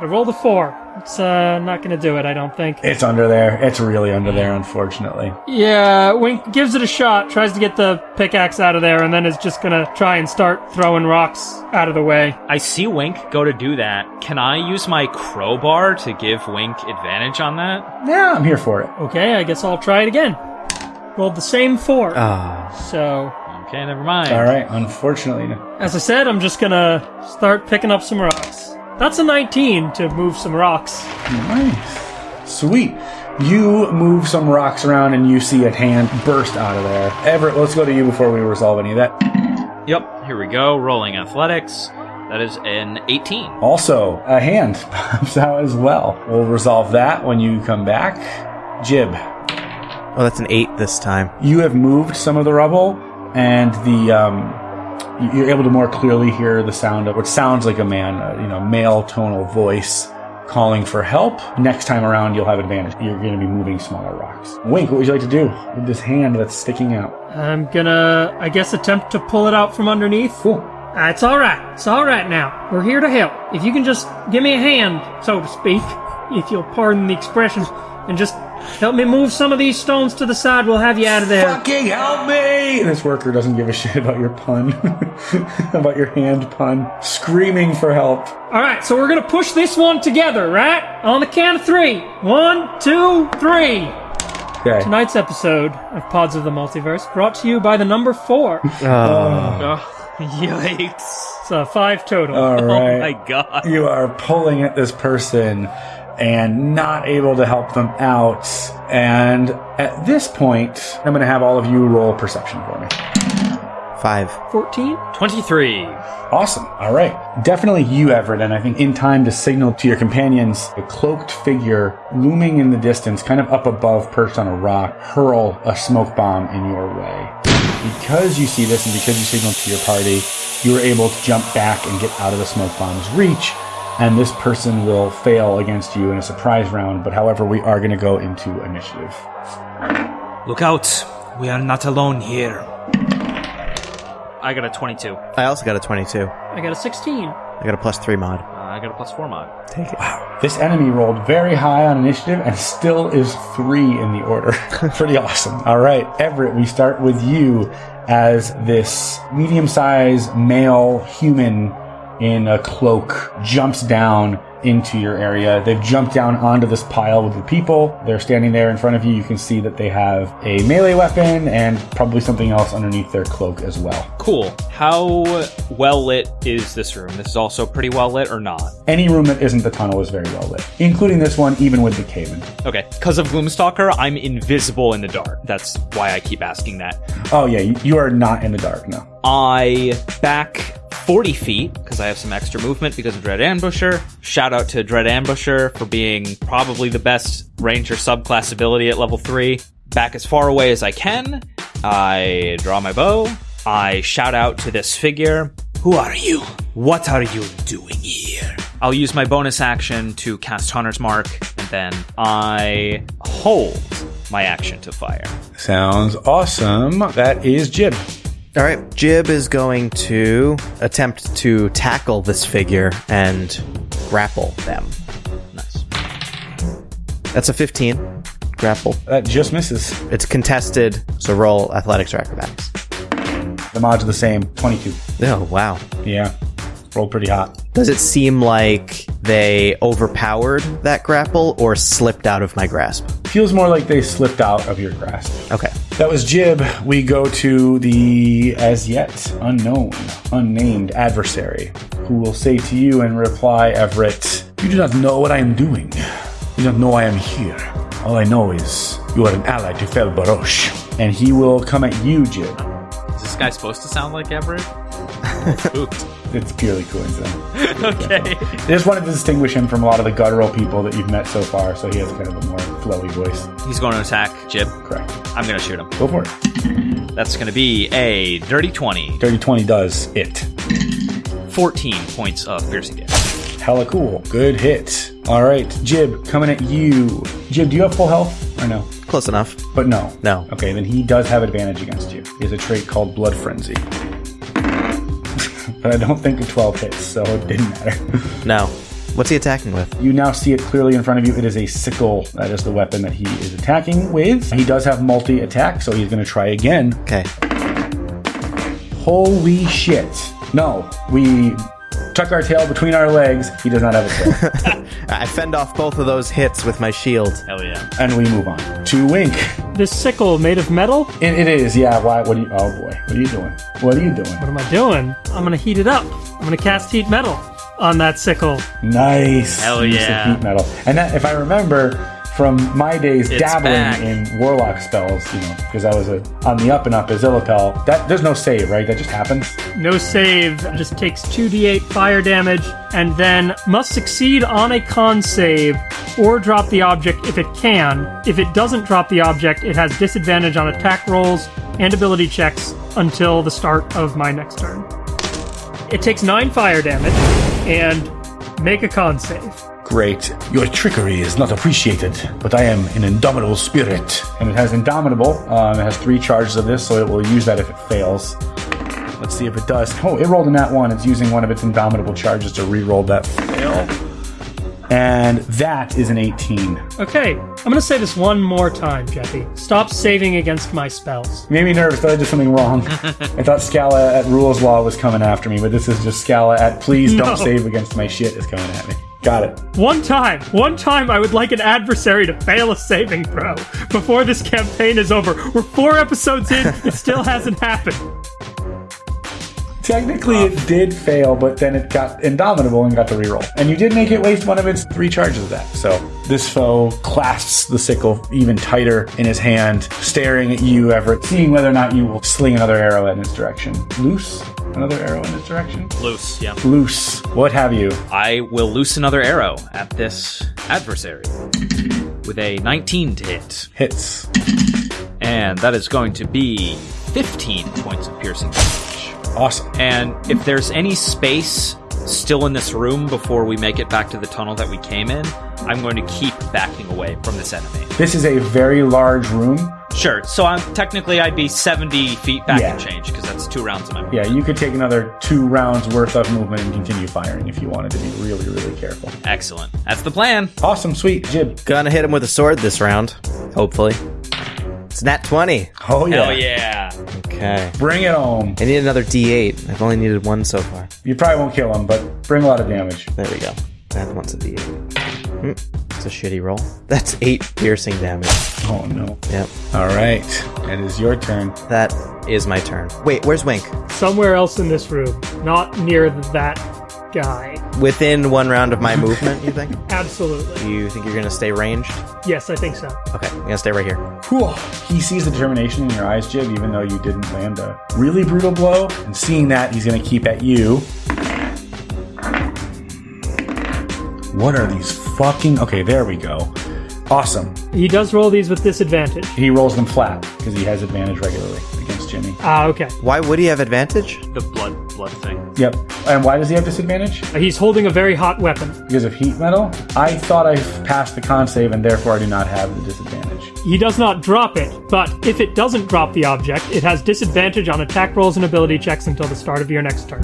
I rolled a four. It's uh, not gonna do it. I don't think.
It's under there. It's really under there, unfortunately.
Yeah, Wink gives it a shot, tries to get the pickaxe out of there, and then is just gonna try and start throwing rocks out of the way.
I see Wink go to do that. Can I use my crowbar to give Wink advantage on that?
Yeah, I'm here for it.
Okay, I guess I'll try it again. Rolled the same four.
Ah,
So,
Okay, never mind.
All right, unfortunately.
as I said, I'm just gonna start picking up some rocks. That's a 19 to move some rocks.
Nice. Sweet. You move some rocks around and you see a hand burst out of there. Everett, let's go to you before we resolve any of that.
Yep, here we go. Rolling athletics. That is an 18.
Also, a hand pops out as well. We'll resolve that when you come back. Jib,
oh, that's an eight this time.
you have moved some of the rubble, and the um, you- you're able to more clearly hear the sound of what sounds like a man, uh, you know, male tonal voice calling for help. Next time around, you'll have advantage. You're going to be moving smaller rocks. Wink, what would you like to do with this hand that's sticking out?
I'm gonna, I guess, attempt to pull it out from underneath.
Cool.
Uh, it's alright. It's alright now. We're here to help. If you can just give me a hand, so to speak, if you'll pardon the expression, and just help me move some of these stones to the side, we'll have you out of there.
Fucking help me! This worker doesn't give a shit about your pun, about your hand pun, screaming for help.
Alright, so we're gonna push this one together, right? On the count of three. One, two, three.
Okay.
Tonight's episode of Pods of the Multiverse brought to you by the number four.
Oh, yikes.
It's uh, five total.
All right.
Oh my god.
you are pulling at this person and not able to help them out. And at this point, I'm going to have all of you roll perception for me.
Five.
14?
23.
Awesome. All right. Definitely you, Everett. And I think in time to signal to your companions, a cloaked figure looming in the distance, kind of up above, perched on a rock, hurl a smoke bomb in your way. Because you see this and because you signal to your party, you are able to jump back and get out of the smoke bomb's reach. And this person will fail against you in a surprise round. But however, we are going to go into initiative.
Look out! We are not alone here.
I got a 22. Uh,
I also got a 22.
I got a 16.
I got a plus three mod.
I got a plus 4 mod.
Take it. Wow.
This enemy rolled very high on initiative and still is three in the order. Pretty awesome. All right, Everett, we start with you as this medium sized male human in a cloak jumps down into your area. They've jumped down onto this pile with the people. They're standing there in front of you. You can see that they have a melee weapon and probably something else underneath their cloak as well.
Cool. How well lit is this room? This is also pretty well lit or not?
Any room that isn't the tunnel is very well lit, including this one, even with the cave in.
Okay. Because of Gloomstalker, I'm invisible in the dark. That's why I keep asking that.
Oh, yeah, you, you are not in the dark, no.
I back 40 feet because I have some extra movement because of Dread Ambusher. Shout out to Dread Ambusher for being probably the best Ranger subclass ability at level 3. Back as far away as I can. I draw my bow. I shout out to this figure. Who are you? What are you doing here? I'll use my bonus action to cast Hunter's Mark, and then I hold my action to fire.
Sounds awesome. That is Jib.
All right, Jib is going to attempt to tackle this figure and grapple them.
Nice.
That's a 15 grapple.
That just misses.
It's contested, so roll athletics or acrobatics.
The mods are the same 22.
Oh, wow.
Yeah. Rolled pretty hot.
Does it seem like they overpowered that grapple or slipped out of my grasp?
Feels more like they slipped out of your grasp.
Okay.
That was Jib. We go to the as yet unknown, unnamed adversary, who will say to you in reply, Everett, You do not know what I am doing. You don't know I am here. All I know is you are an ally to Fel Barosh. And he will come at you, Jib.
Is this guy supposed to sound like Everett? Spooked.
It's purely coincidence.
okay.
I just wanted to distinguish him from a lot of the guttural people that you've met so far, so he has kind of a more flowy voice.
He's going to attack Jib.
Correct.
I'm going to shoot him.
Go for it.
That's going to be a dirty 20.
Dirty 20 does it.
14 points of piercing damage.
Hella cool. Good hit. All right, Jib, coming at you. Jib, do you have full health or no?
Close enough.
But no.
No.
Okay, then he does have advantage against you. He has a trait called Blood Frenzy. But I don't think a 12 hits, so it didn't matter.
No. What's he attacking with?
You now see it clearly in front of you. It is a sickle. That is the weapon that he is attacking with. He does have multi attack, so he's going to try again.
Okay.
Holy shit. No, we tuck our tail between our legs. He does not have a tail.
I fend off both of those hits with my shield.
Hell yeah.
and we move on to Wink.
This sickle made of metal?
It, it is, yeah. Why? What are you? Oh boy, what are you doing? What are you doing?
What am I doing? I'm gonna heat it up. I'm gonna cast heat metal on that sickle.
Nice.
Hell yeah.
heat metal. And that, if I remember from my days
It's
dabbling
back.
in warlock spells, you know, because I was a, on the up and up as Illipel, that there's no save, right? That just happens.
No save, just takes 2d8 fire damage, and then must succeed on a con save or drop the object if it can. If it doesn't drop the object, it has disadvantage on attack rolls and ability checks until the start of my next turn. It takes 9 fire damage, and make a con save.
Great. Your trickery is not appreciated, but I am an indomitable spirit. And it has indomitable. Um, it has three charges of this, so it will use that if it fails. Let's see if it does. Oh, it rolled in that one. It's using one of its indomitable charges to re-roll that fail. And that is an 18.
Okay, I'm gonna say this one more time, Jeffy. Stop saving against my spells.
Made me nervous. Thought I did something wrong. I thought Scala at Rules Law was coming after me, but this is just Scala at Please
No.
don't save against my shit is coming at me. Got it.
One time, one time, I would like an adversary to fail a saving throw before this campaign is over. We're four episodes in, it still hasn't happened.
Technically, it did fail, but then it got indomitable and got to reroll. And you did make it waste one of its three charges of that. So this foe clasps the sickle even tighter in his hand, staring at you, Everett, seeing whether or not you will sling another arrow in its direction. Loose? Another arrow in its direction?
Loose, yeah.
Loose. What have you?
I will loose another arrow at this adversary with a 19 to hit.
Hits.
And that is going to be 15 points of piercing damage.
Awesome.
And if there's any space still in this room before we make it back to the tunnel that we came in, I'm going to keep backing away from this enemy.
This is a very large room.
Sure. So I'm technically I'd be 70 feet back
Yeah.
and change because that's two rounds of my
Yeah, you could take another two rounds worth of movement and continue firing if you wanted to be really, really careful.
Excellent. That's the plan.
Awesome, sweet, Jib.
Gonna hit him with a sword this round. Hopefully. It's nat 20.
Oh yeah.
Hell yeah.
Okay.
Bring it home.
I need another d8. I've only needed one so far.
You probably won't kill him, but bring a lot of damage.
There we go. That one's a D8. Hmm, It's a shitty roll. That's eight piercing damage.
Oh no.
Yep.
All right. It is your turn.
That is my turn. Wait, where's Wink?
Somewhere else in this room, not near that guy.
Within one round of my movement, you think?
Absolutely.
You think you're gonna stay ranged?
Yes, I think so.
Okay, I'm gonna stay right here.
Whew. He sees the determination in your eyes, Jib, even though you didn't land a really brutal blow. And seeing that, he's going to keep at you. What are these fucking. Okay, there we go. Awesome.
He does roll these with disadvantage.
He rolls them flat because he has advantage regularly against Jimmy.
Ah, okay.
Why would he have advantage?
The blood blood thing.
Yep. And why does he have disadvantage?
He's holding a very hot weapon.
Because of heat metal? I thought I passed the con save and therefore I do not have the disadvantage.
He does not drop it, but if it doesn't drop the object, it has disadvantage on attack rolls and ability checks until the start of your next turn.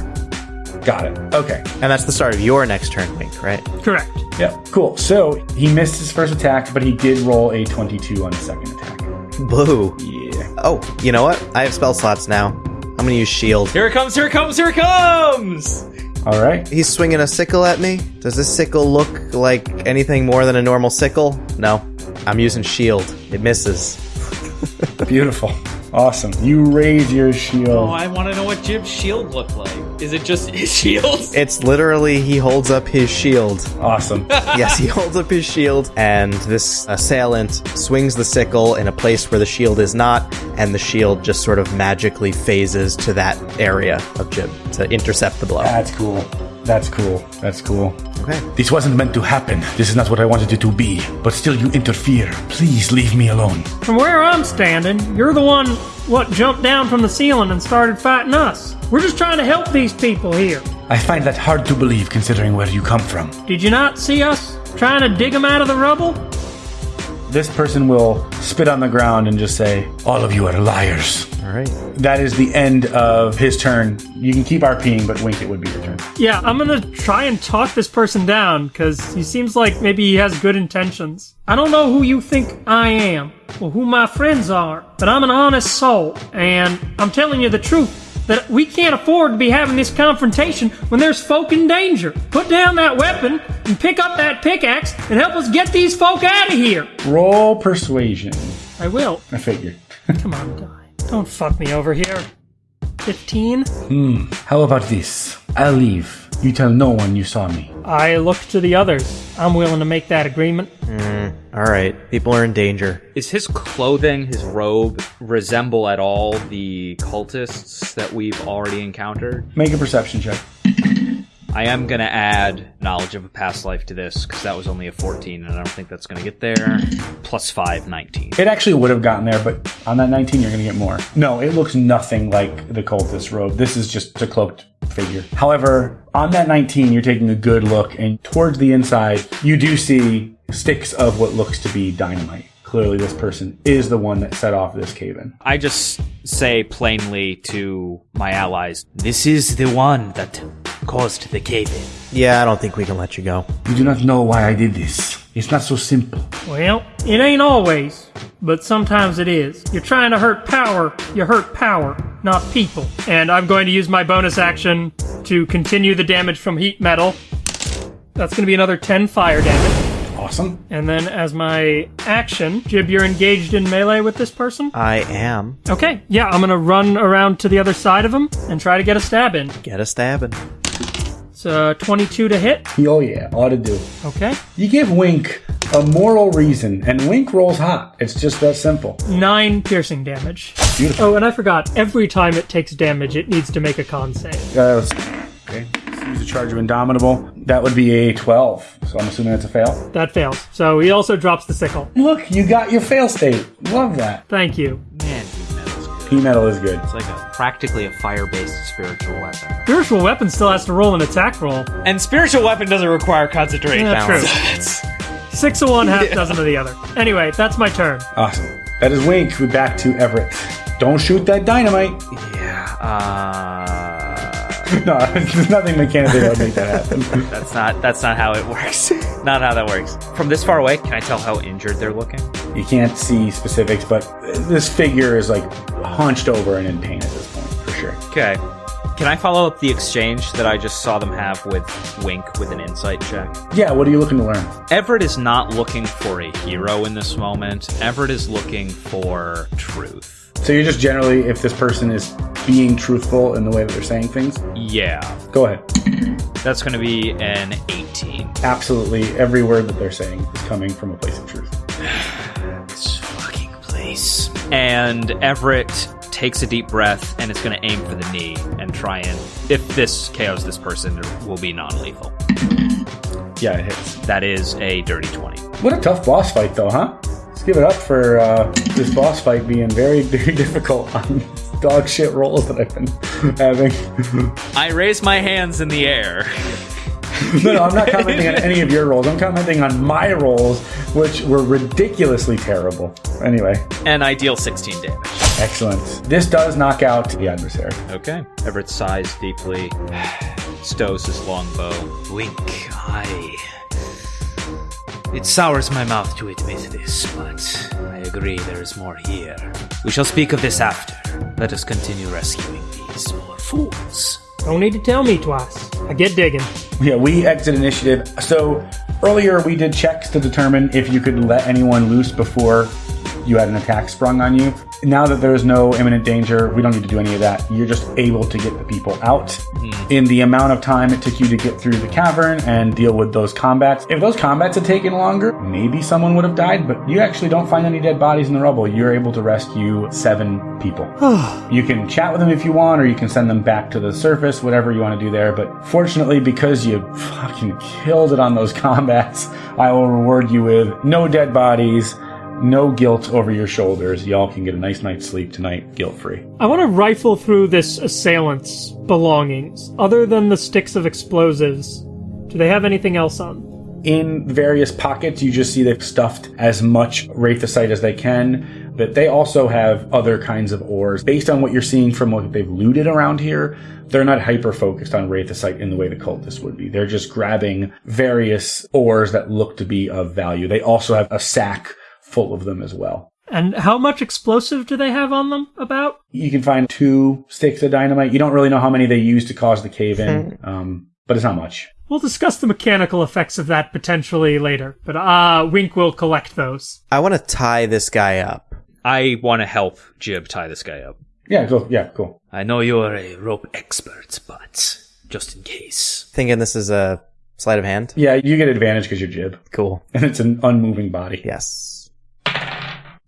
Got it. Okay.
And that's the start of your next turn, Wink, right?
Correct.
Yep. Cool. So he missed his first attack, but he did roll a 22 on his second attack.
Boo.
Yeah.
Oh, you know what? I have spell slots now. I'm gonna use shield.
Here it comes, here it comes, here it comes!
All right.
He's swinging a sickle at me. Does this sickle look like anything more than a normal sickle? No. I'm using shield. It misses.
Beautiful. Awesome. You raise your shield.
Oh, I want to know what Jib's shield looked like. Is it just his shield?
It's literally he holds up his shield.
awesome.
yes, he holds up his shield, and this assailant swings the sickle in a place where the shield is not, and the shield just sort of magically phases to that area of Jib to intercept the blow.
That's cool. That's cool. That's cool.
Okay.
This wasn't meant to happen. This is not what I wanted it to be. But still, you interfere. Please leave me alone.
From where I'm standing, you're the one what jumped down from the ceiling and started fighting us. We're just trying to help these people here.
I find that hard to believe considering where you come from.
Did you not see us trying to dig them out of the rubble?
This person will spit on the ground and just say, All of you are liars.
All right.
That is the end of his turn. You can keep RPing, but Wink, it would be your turn.
Yeah, I'm gonna try and talk this person down because he seems like maybe he has good intentions. I don't know who you think I am or who my friends are, but I'm an honest soul, and I'm telling you the truth that we can't afford to be having this confrontation when there's folk in danger. Put down that weapon and pick up that pickaxe and help us get these folk out of here.
Roll persuasion.
I will.
I figured.
Come on, die. Don't fuck me over here. 15. Hmm.
How about this? I'll leave. You tell no one you saw me.
I look to the others. I'm willing to make that agreement. Mm-hmm.
All right. People are in danger.
Is his clothing, his robe, resemble at all the cultists that we've already encountered?
Make a perception check.
I am going to add knowledge of a past life to this because that was only a 14 and I don't think that's going to get there. Plus 5, 19.
It actually would have gotten there, but on that 19, you're going to get more. No, it looks nothing like the cultist robe. This is just a cloaked figure. However, on that 19, you're taking a good look, and towards the inside, you do see sticks of what looks to be dynamite. Clearly, this person is the one that set off this cave in.
I just say plainly to my allies,
This is the one that caused the cave in.
Yeah, I don't think we can let you go.
You do not know why I did this. It's not so simple.
Well, it ain't always, but sometimes it is. You're trying to hurt power, you hurt power, not people. And I'm going to use my bonus action to continue the damage from heat metal. That's going to be another 10 fire damage.
Awesome.
And then as my action, Jib, you're engaged in melee with this person?
I am.
Okay, yeah, I'm going to run around to the other side of him and try to get a stab in.
Get a stabbing.
It's uh, 22 to hit.
Oh, yeah, ought to do.
Okay.
You give Wink a moral reason, and Wink rolls hot. It's just that simple.
Nine piercing damage.
Beautiful.
Oh, and I forgot, every time it takes damage, it needs to make a con save.
Uh, okay. Use a charge of Indomitable. That would be a 12. So I'm assuming that's a fail.
That fails. So he also drops the sickle.
Look, you got your fail state. Love that.
Thank you.
man, heat metal's good.
P metal is good.
It's like a practically a fire-based spiritual weapon.
Spiritual weapon still has to roll an attack roll.
And spiritual weapon doesn't require concentration.
Yeah, true. Six of one, half dozen of the other. Anyway, that's my turn.
Awesome. That is Wink. We're back to Everett. Don't shoot that dynamite.
Yeah. Uh,
No, there's nothing mechanically that would make that happen.
that's not. That's not how it works. not how that works. From this far away, can I tell how injured they're looking?
You can't see specifics, but this figure is like hunched over and in pain at this point, for sure.
Okay. Can I follow up the exchange that I just saw them have with Wink with an insight check?
Yeah, what are you looking to learn?
Everett is not looking for a hero in this moment. Everett is looking for truth.
So you're just generally, if this person is being truthful in the way that they're saying things,
Yeah,
go ahead.
that's going to be an 18.
Absolutely, every word that they're saying is coming from a place of truth.
This fucking place.
And Everett takes a deep breath and it's going to aim for the knee and try and, if this KOs this person, it will be non lethal.
Yeah, it hits.
That is a dirty 20.
What a tough boss fight, though, huh? Let's give it up for uh, this boss fight being very, very difficult on dog shit rolls that I've been having.
I raise my hands in the air.
no, no, I'm not commenting on any of your rolls. I'm commenting on my rolls, which were ridiculously terrible. Anyway,
and I deal 16 damage.
excellent. This does knock out the adversary.
Okay. Everett sighs deeply, stows his longbow.
Wink, I. It sours my mouth to admit this, but I agree there is more here. We shall speak of this after. Let us continue rescuing these poor fools.
Don't need to tell me twice. I get digging.
Yeah, we exit initiative. So earlier we did checks to determine if you could let anyone loose before you had an attack sprung on you. Now that there is no imminent danger, we don't need to do any of that. You're just able to get the people out hmm. in the amount of time it took you to get through the cavern and deal with those combats. If those combats had taken longer, maybe someone would have died, but you actually don't find any dead bodies in the rubble. You're able to rescue seven people. You can chat with them if you want, or you can send them back to the surface, whatever you want to do there. But fortunately, because you fucking killed it on those combats, I will reward you with no dead bodies, no guilt over your shoulders. Y'all can get a nice night's sleep tonight, guilt free.
I want to rifle through this assailant's belongings. Other than the sticks of explosives, do they have anything else on?
In various pockets, you just see they've stuffed as much Wraithosite as they can, but they also have other kinds of ores. Based on what you're seeing from what they've looted around here, they're not hyper focused on Wraithosite in the way the cultists would be. They're just grabbing various ores that look to be of value. They also have a sack full of them as well.
And how much explosive do they have on them about?
You can find two sticks of dynamite. You don't really know how many they use to cause the cave in, um, but it's not much.
We'll discuss the mechanical effects of that potentially later, but uh, Wink will collect those.
I want to tie this guy up.
I want to help Jib tie this guy up.
Yeah, cool. Yeah, cool.
I know you are a rope expert, but just in case.
Thinking this is a sleight of hand.
Yeah, you get advantage because you're jib,
Cool.
and it's an unmoving body.
Yes.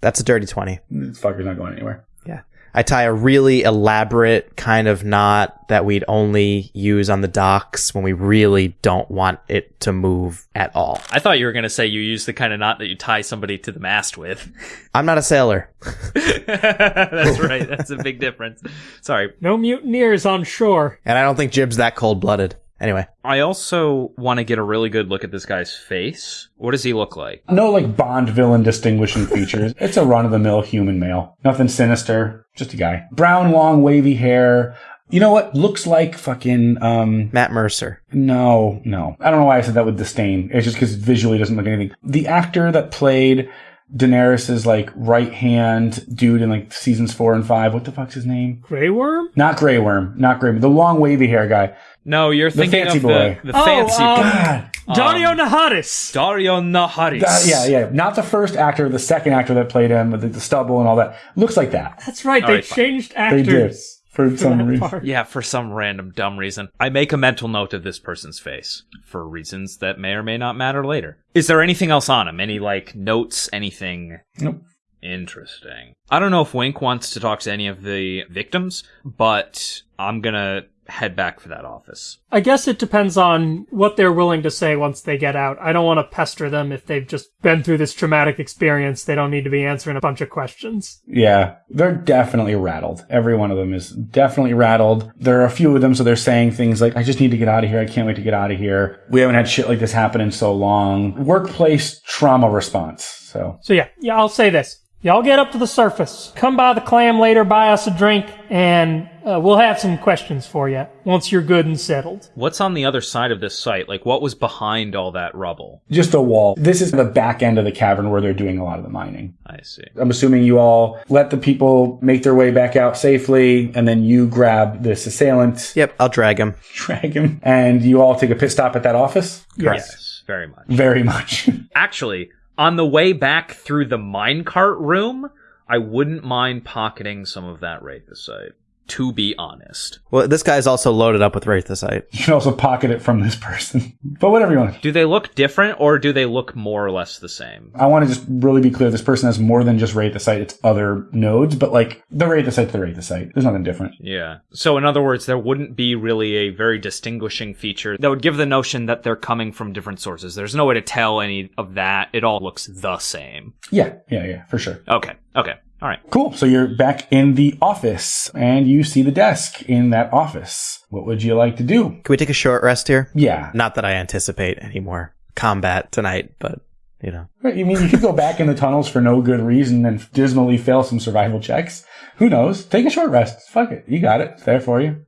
That's a dirty 20.
This fucker's not going anywhere.
Yeah. I tie a really elaborate kind of knot that we'd only use on the docks when we really don't want it to move at all.
I thought you were going to say you use the kind of knot that you tie somebody to the mast with.
I'm not a sailor.
That's right. That's a big difference. Sorry.
No mutineers on shore.
And I don't think Jib's that cold blooded. Anyway,
I also want to get a really good look at this guy's face. What does he look like?
No like Bond villain distinguishing features. It's a run of the mill human male. Nothing sinister. Just a guy. Brown, long, wavy hair. You know what? Looks like fucking, um,
Matt Mercer.
no, no. I don't know why I said that with disdain. It's just because visually it doesn't look anything. The actor that played Daenerys's like right hand dude in like seasons four and five. What the fuck's his name?
Grey Worm?
Not Grey Worm. Not Grey Worm. The long wavy hair guy.
No, you're thinking
fancy
of
boy.
the, the
Oh,
fancy
um,
God.
Daario Naharis.
Daario Naharis.
Yeah, yeah. Not the first actor, the second actor that played him with the, the stubble and all that. Looks like that.
That's right,
All
they
right, fine.
changed
They
actors.
did. For
for
some reason.
part.
Yeah, for some random dumb reason. I make a mental note of this person's face for reasons that may or may not matter later. Is there anything else on him? Any like notes? Anything
Nope.
interesting? I don't know if Wink wants to talk to any of the victims, but I'm gonna head back for that office.
I guess it depends on what they're willing to say once they get out. I don't want to pester them if they've just been through this traumatic experience. They don't need to be answering a bunch of questions.
Yeah, they're definitely rattled. Every one of them is definitely rattled. There are a few of them, so they're saying things like, I just need to get out of here. I can't wait to get out of here. We haven't had shit like this happen in so long. Workplace trauma response. So,
So yeah, yeah, I'll say this. Y'all get up to the surface. Come by the clam later, buy us a drink, and uh, we'll have some questions for you once you're good and settled.
What's on the other side of this site? Like, what was behind all that rubble?
Just a wall. This is the back end of the cavern where they're doing a lot of the mining.
I see.
I'm assuming you all let the people make their way back out safely, and then you grab this assailant,
Yep, I'll drag him.
drag him, and you all take a pit stop at that office?
Yes, very much.
Very much.
Actually, on the way back through the minecart room, I wouldn't mind pocketing some of that Wraithosite. To be honest.
Well, this guy's also loaded up with Wraithosite.
you can also pocket it from this person. But whatever you want.
Do they look different or do they look more or less the same?
I want to just really be clear. This person has more than just Wraithosite. It's other nodes, but like the Wraithosite, the Wraithosite. There's nothing different.
Yeah. So, in other words, there wouldn't be really a very distinguishing feature that would give the notion that they're coming from different sources. There's no way to tell any of that. It all looks the same.
Yeah, yeah, yeah, for sure.
Okay. Okay. All right.
Cool. So you're back in the office and you see the desk in that office. What would you like to do?
Can we take a short rest here?
Yeah.
Not that I anticipate any more combat tonight, but you know.
Right, You mean you could go back in the tunnels for no good reason and dismally fail some survival checks? Who knows? Take a short rest. Fuck it. You got it. It's there for you.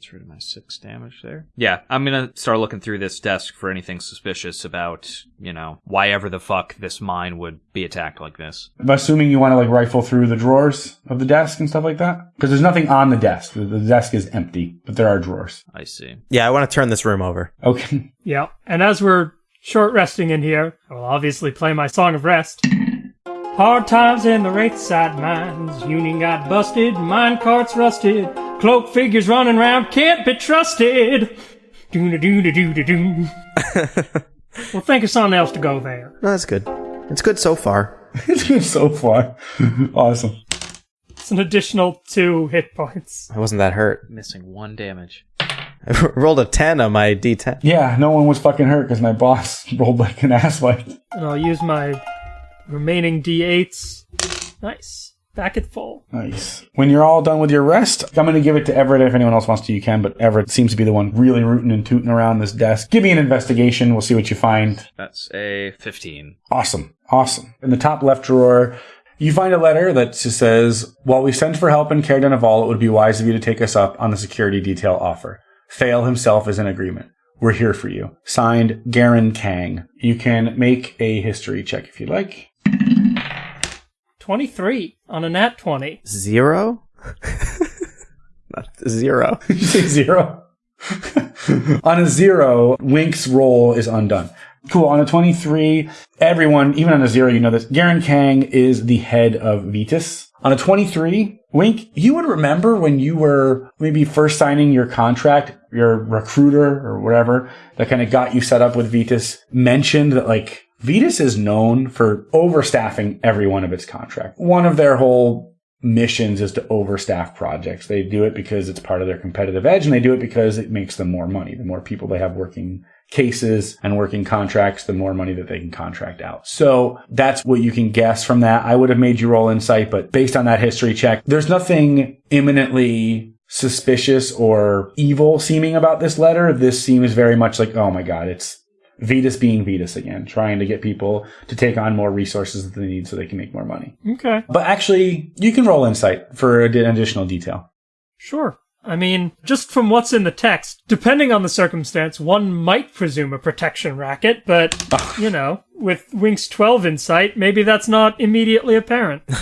Gets rid of my six damage there. Yeah, I'm gonna start looking through this desk for anything suspicious about, you know, why ever the fuck this mine would be attacked like this.
I'm assuming you want to like rifle through the drawers of the desk and stuff like that? Because there's nothing on the desk. The, the desk is empty, but there are drawers.
I see.
Yeah, I want to turn this room over.
Okay.
Yeah. And as we're short resting in here, I will obviously play my song of rest. Hard times in the Wraithosite mines. Union got busted, mine carts rusted. Cloak figures running round, can't be trusted. Doo doo doo doo doo doo. Well, think of something else to go there.
No, that's good. It's good so far.
it's good so far. awesome.
It's an additional two hit points.
I wasn't that hurt.
Missing one damage.
I rolled a 10 on my d10.
Yeah, no one was fucking hurt because my boss rolled like an asswipe.
And I'll use my remaining d8s. Nice. Back at full.
Nice. When you're all done with your rest, I'm going to give it to Everett. If anyone else wants to, you can. But Everett seems to be the one really rooting and tooting around this desk. Give me an investigation. We'll see what you find.
That's a 15.
Awesome. Awesome. In the top left drawer, you find a letter that just says, While we sent for help and cared of all, it would be wise of you to take us up on the security detail offer. Fail himself is in agreement. We're here for you. Signed, Garen Kang. You can make a history check if you'd like.
23 on a nat 20.
Zero? Not zero.
Did you say zero? on a zero, Wink's roll is undone. Cool. On a 23, everyone, even on a zero, you know this. Garen Kang is the head of Vetus. On a 23, Wink, you would remember when you were maybe first signing your contract, your recruiter or whatever that kind of got you set up with Vetus mentioned that like Vetus is known for overstaffing every one of its contracts. One of their whole missions is to overstaff projects. They do it because it's part of their competitive edge and they do it because it makes them more money. The more people they have working cases and working contracts, the more money that they can contract out. So that's what you can guess from that. I would have made you roll insight, but based on that history check, there's nothing imminently suspicious or evil seeming about this letter. This seems very much like, oh my God, it's Vetus being Vetus again, trying to get people to take on more resources that they need so they can make more money.
Okay.
But actually, you can roll insight for an additional detail.
Sure. I mean, just from what's in the text, depending on the circumstance, one might presume a protection racket, but, you know, with Wink's 12 insight, maybe that's not immediately apparent.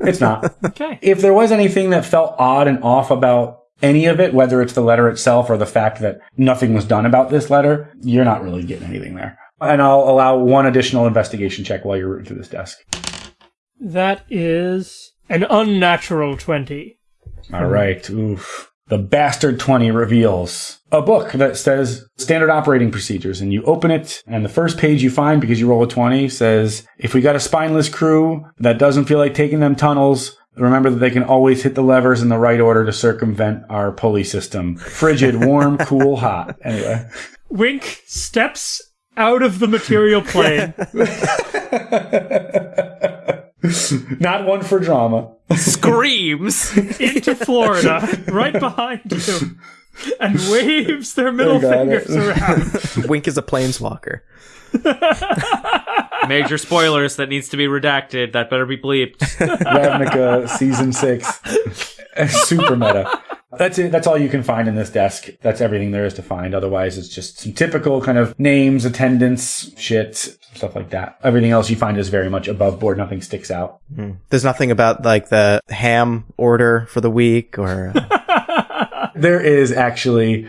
It's not.
Okay.
if there was anything that felt odd and off about any of it, whether it's the letter itself or the fact that nothing was done about this letter, you're not really getting anything there. And I'll allow one additional investigation check while you're rooting through this desk.
That is an unnatural 20.
All right. Oof. The Bastard 20 reveals a book that says standard operating procedures. And you open it, and the first page you find, because you roll a 20, says, if we got a spineless crew that doesn't feel like taking them tunnels, remember that they can always hit the levers in the right order to circumvent our pulley system. Frigid, warm, cool, hot. Anyway.
Wink steps out of the material plane.
Not one for drama.
Screams!
into Florida, right behind you, and waves their middle fingers
it.
around.
Wink is a planeswalker.
Major spoilers that needs to be redacted. That better be bleeped.
Ravnica season six. Super meta. That's it. That's all you can find in this desk. That's everything there is to find. Otherwise, it's just some typical kind of names, attendance, shit, stuff like that. Everything else you find is very much above board. Nothing sticks out. Hmm.
There's nothing about like the ham order for the week or uh,
There is actually.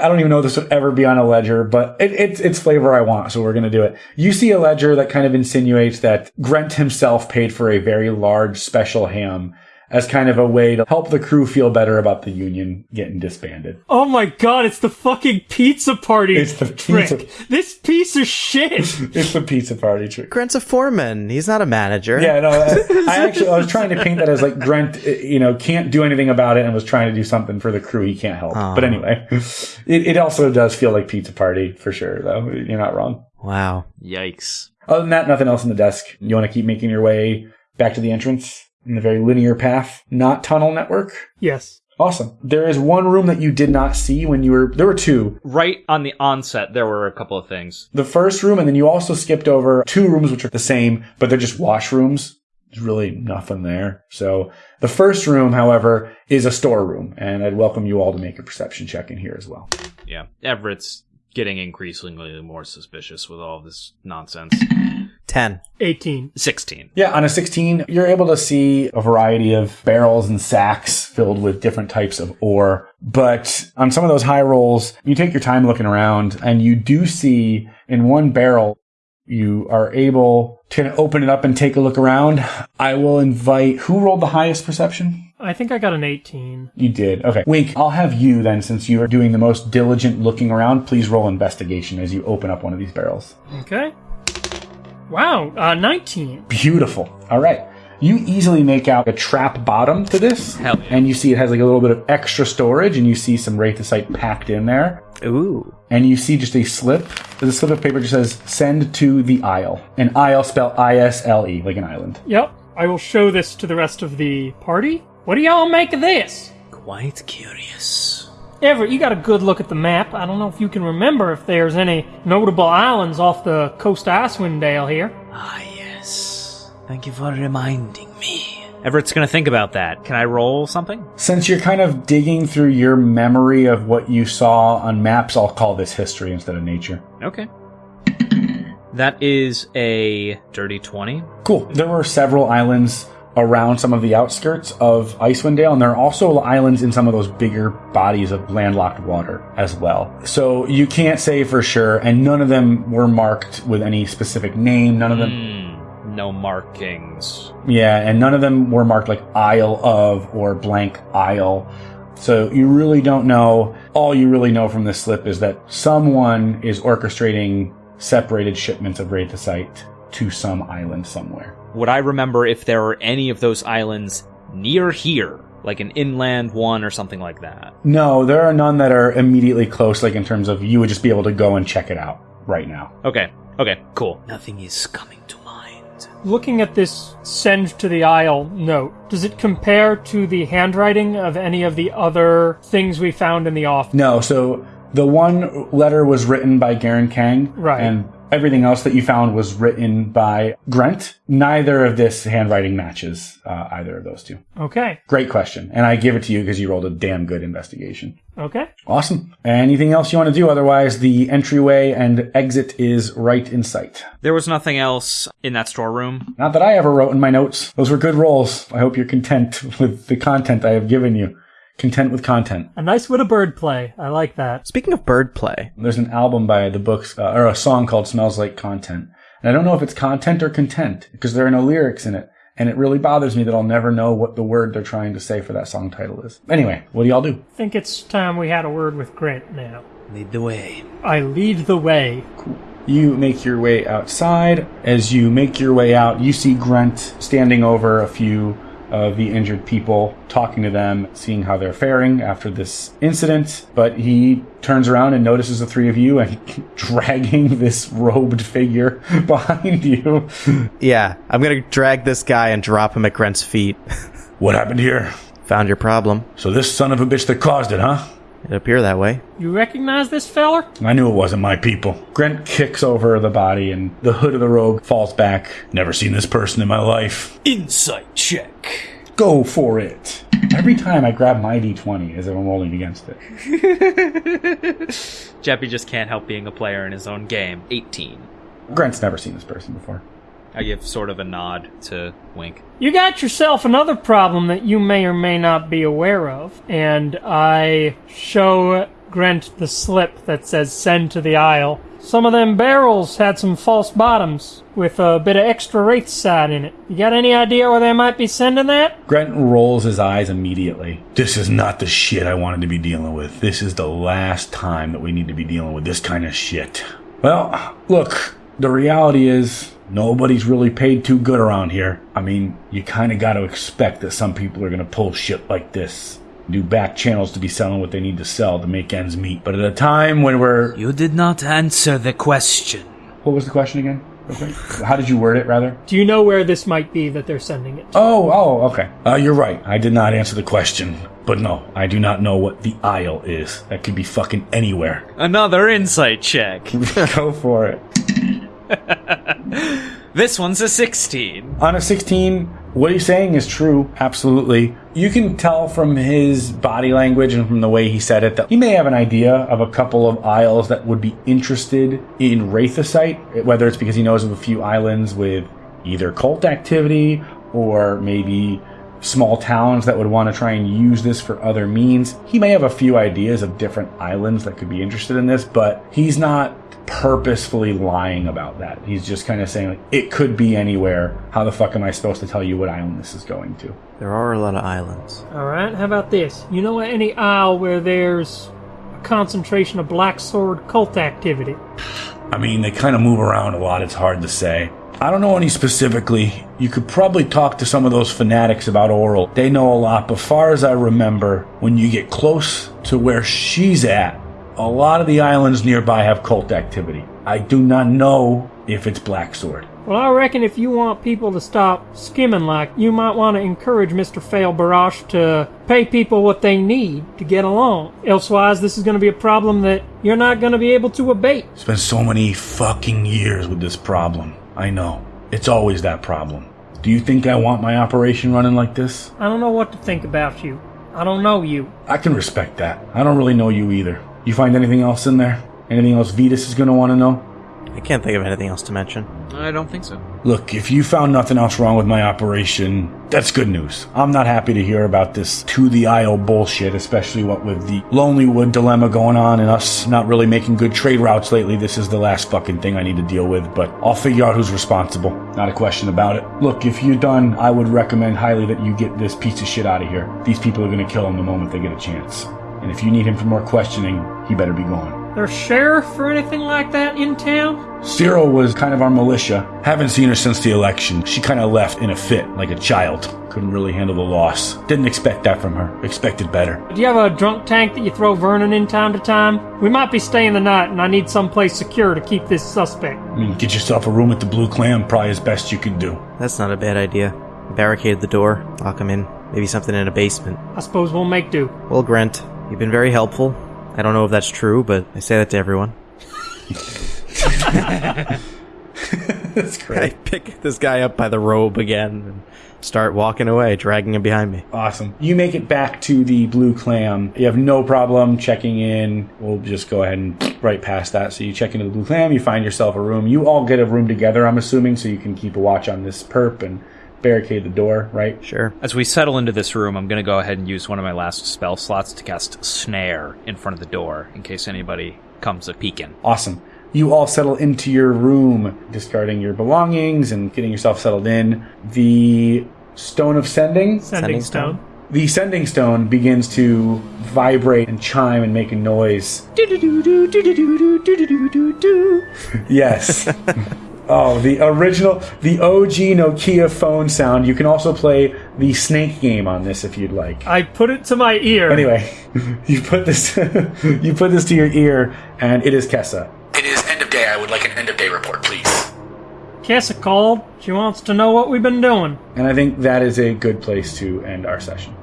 I don't even know if this would ever be on a ledger, but it, it's it's flavor I want, so we're gonna do it. You see a ledger that kind of insinuates that Grant himself paid for a very large special ham as kind of a way to help the crew feel better about the union getting disbanded.
Oh my god, it's the fucking pizza party
It's the
trick.
pizza-
This piece of shit.
It's the pizza party trick.
Grant's a foreman. He's not a manager.
Yeah, no, I, I actually I was trying to paint that as like Grant, you know, can't do anything about it and was trying to do something for the crew he can't help. But anyway, it, it also does feel like pizza party for sure, though. You're not wrong.
Wow.
Yikes.
Other than that, nothing else in the desk. You want to keep making your way back to the entrance in the very linear path, not tunnel network.
yes.
Awesome. There is one room that you did not see when you were. There were two.
Right on the onset, there were a couple of things.
The first room, and then you also skipped over two rooms which are the same, but they're just washrooms. There's really nothing there. So the first room, however, is a storeroom, and I'd welcome you all to make a perception check in here as well.
Yeah. Everett's getting increasingly more suspicious with all this nonsense.
10.
18.
16.
Yeah, on a 16, you're able to see a variety of barrels and sacks filled with different types of ore. But on some of those high rolls, you take your time looking around and you do see in one barrel, you are able to open it up and take a look around. I will invite, who rolled the highest perception?
I think I got an 18.
You did. Okay. Wink, I'll have you then, since you are doing the most diligent looking around, please roll investigation as you open up one of these barrels.
Okay. Wow, uh, 19.
Beautiful. All right. You easily make out a trap bottom to this.
Hell yeah.
And you see it has like a little bit of extra storage and you see some Wraithosite packed in there.
Ooh.
And you see just a slip. The slip of paper just says send to the Isle. An Isle spelled I-S-L-E, like an island.
Yep. I will show this to the rest of the party. What do y'all make of this?
Quite curious.
Everett, you got a good look at the map. I don't know if you can remember if there's any notable islands off the coast of Icewind Dale here.
Ah, yes. Thank you for reminding me.
Everett's gonna think about that. Can I roll something?
Since you're kind of digging through your memory of what you saw on maps, I'll call this history instead of nature.
Okay. That is a dirty 20.
Cool. There were several islands around some of the outskirts of Icewind Dale, and there are also islands in some of those bigger bodies of landlocked water as well. So you can't say for sure, and none of them were marked with any specific name. None of them,
Hmm. No markings.
yeah, and none of them were marked like Isle of or blank Isle. So you really don't know. All you really know from this slip is that someone is orchestrating separated shipments of Wraithosite to some island somewhere.
Would I remember if there are any of those islands near here? Like an inland one or something like that?
No, there are none that are immediately close, like in terms of you would just be able to go and check it out right now.
Okay. Okay, cool.
Nothing is coming to mind.
Looking at this send to the Isle note, does it compare to the handwriting of any of the other things we found in the office?
No, so the one letter was written by Garen Kang,
Right.
And everything else that you found was written by Grant. Neither of this handwriting matches uh, either of those two.
Okay.
Great question, and I give it to you because you rolled a damn good investigation.
Okay.
Awesome. Anything else you want to do? Otherwise, the entryway and exit is right in sight.
There was nothing else in that storeroom.
Not that I ever wrote in my notes. Those were good rolls. I hope you're content with the content I have given you. Content with content.
A nice bit of bird play. I like that.
Speaking of bird play,
There's an album by the books, uh, or a song called Smells Like Content. And I don't know if it's content or content, because there are no lyrics in it. And it really bothers me that I'll never know what the word they're trying to say for that song title is. Anyway, what do y'all do?
I think it's time we had a word with Grant now.
Lead the way.
I lead the way. Cool.
You make your way outside. As you make your way out, you see Grant standing over a few of the injured people, talking to them, seeing how they're faring after this incident. But he turns around and notices the three of you and dragging this robed figure behind you.
yeah, I'm gonna drag this guy and drop him at Grant's feet.
What happened here?
Found your problem.
So this son of a bitch that caused it, huh?
It appear that way.
You recognize this feller?
I knew it wasn't my people. Grant kicks over the body and the hood of the robe falls back. Never seen this person in my life.
Insight check.
Go for it. Every time I grab my d20 as if I'm rolling against it.
Jeppy just can't help being a player in his own game. 18.
Grant's never seen this person before.
I give sort of a nod to Wink.
You got yourself another problem that you may or may not be aware of, and I show Grant the slip that says send to the Isle. Some of them barrels had some false bottoms with a bit of extra Wraithosite in it. You got any idea where they might be sending that?
Grant rolls his eyes immediately. This is not the shit I wanted to be dealing with. This is the last time that we need to be dealing with this kind of shit. Well, look, the reality is nobody's really paid too good around here. I mean, you kind of got to expect that some people are going to pull shit like this. Do back channels to be selling what they need to sell to make ends meet. But at a time when we're.
You did not answer the question.
What was the question again? Okay. How did you word it, rather?
Do you know where this might be that they're sending it to?
Oh, oh, okay. Uh, you're right. I did not answer the question. But no, I do not know what the Isle is. That could be fucking anywhere.
Another insight check.
Go for it.
This one's a 16.
On a 16, what he's saying is true, absolutely. You can tell from his body language and from the way he said it that he may have an idea of a couple of isles that would be interested in Wraithosite, whether it's because he knows of a few islands with either cult activity or maybe small towns that would want to try and use this for other means. He may have a few ideas of different islands that could be interested in this, but he's not purposefully lying about that. He's just kind of saying like it could be anywhere. How the fuck am I supposed to tell you what island this is going to?
There are a lot of islands.
Alright, how about this? You know any isle where there's a concentration of Black Sword cult activity?
I mean, they kind of move around a lot. It's hard to say. I don't know any specifically. You could probably talk to some of those fanatics about Auril. They know a lot, but far as I remember, when you get close to where she's at, a lot of the islands nearby have cult activity. I do not know if it's Black Sword.
Well, I reckon if you want people to stop skimming like, you might want to encourage Mr. Fail Barash to pay people what they need to get along. Elsewise, this is going to be a problem that you're not going to be able to abate.
It's been so many fucking years with this problem. I know. It's always that problem. Do you think I want my operation running like this?
I don't know what to think about you. I don't know you.
I can respect that. I don't really know you either. You find anything else in there? Anything else Vetus is going to want to know?
I can't think of anything else to mention.
I don't think so.
Look, if you found nothing else wrong with my operation, that's good news. I'm not happy to hear about this to the IO bullshit, especially what with the Lonelywood dilemma going on and us not really making good trade routes lately. This is the last fucking thing I need to deal with, but I'll figure out who's responsible. Not a question about it. Look, if you're done, I would recommend highly that you get this piece of shit out of here. These people are gonna kill him the moment they get a chance. And if you need him for more questioning, he better be gone.
There's sheriff or anything like that in town?
Cyril was kind of our militia. Haven't seen her since the election. She kind of left in a fit, like a child. Couldn't really handle the loss. Didn't expect that from her. Expected better.
Do you have a drunk tank that you throw Vernon in time to time? We might be staying the night, and I need someplace secure to keep this suspect.
I mean, get yourself a room at the Blue Clam, probably as best you can do.
That's not a bad idea. Barricade the door, lock him in. Maybe something in a basement.
I suppose we'll make do.
Well, Grant, you've been very helpful. I don't know if that's true, but I say that to everyone.
That's great.
I pick this guy up by the robe again and start walking away, dragging him behind me.
Awesome. You make it back to the Blue Clam. You have no problem checking in. We'll just go ahead and right past that. So you check into the Blue Clam, you find yourself a room. You all get a room together, I'm assuming, so you can keep a watch on this perp and barricade the door, right?
Sure.
As we settle into this room, I'm going to go ahead and use one of my last spell slots to cast Snare in front of the door in case anybody comes a peeking.
Awesome. You all settle into your room, discarding your belongings and getting yourself settled in. The Stone of Sending,
Sending,
Sending
stone.
stone.
the Sending Stone begins to vibrate and chime and make a noise. yes. Oh, the original, the OG Nokia phone sound. You can also play the Snake game on this if you'd like.
I put it to my ear.
Anyway, you put this, you put this to your ear, and it is Kessa.
It is end of day. I would like an end of day report, please.
Kessa called. She wants to know what we've been doing.
And I think that is a good place to end our session.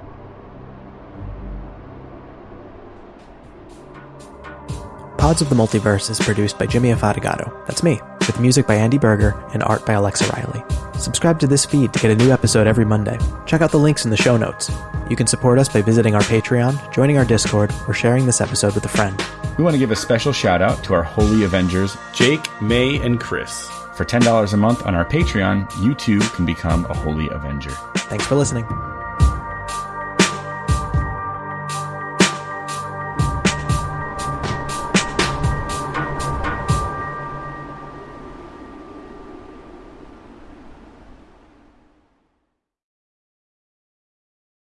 Pods of the Multiverse is produced by Jimmy Afatigato. That's me, with music by Andy Berger and art by Alexa Riley. Subscribe to this feed to get a new episode every Monday. Check out the links in the show notes. You can support us by visiting our Patreon, joining our Discord, or sharing this episode with a friend.
We want to give a special shout out to our Holy Avengers.
Jake, May, and Chris.
For $10 a month on our Patreon, you too can become a Holy Avenger.
Thanks for listening.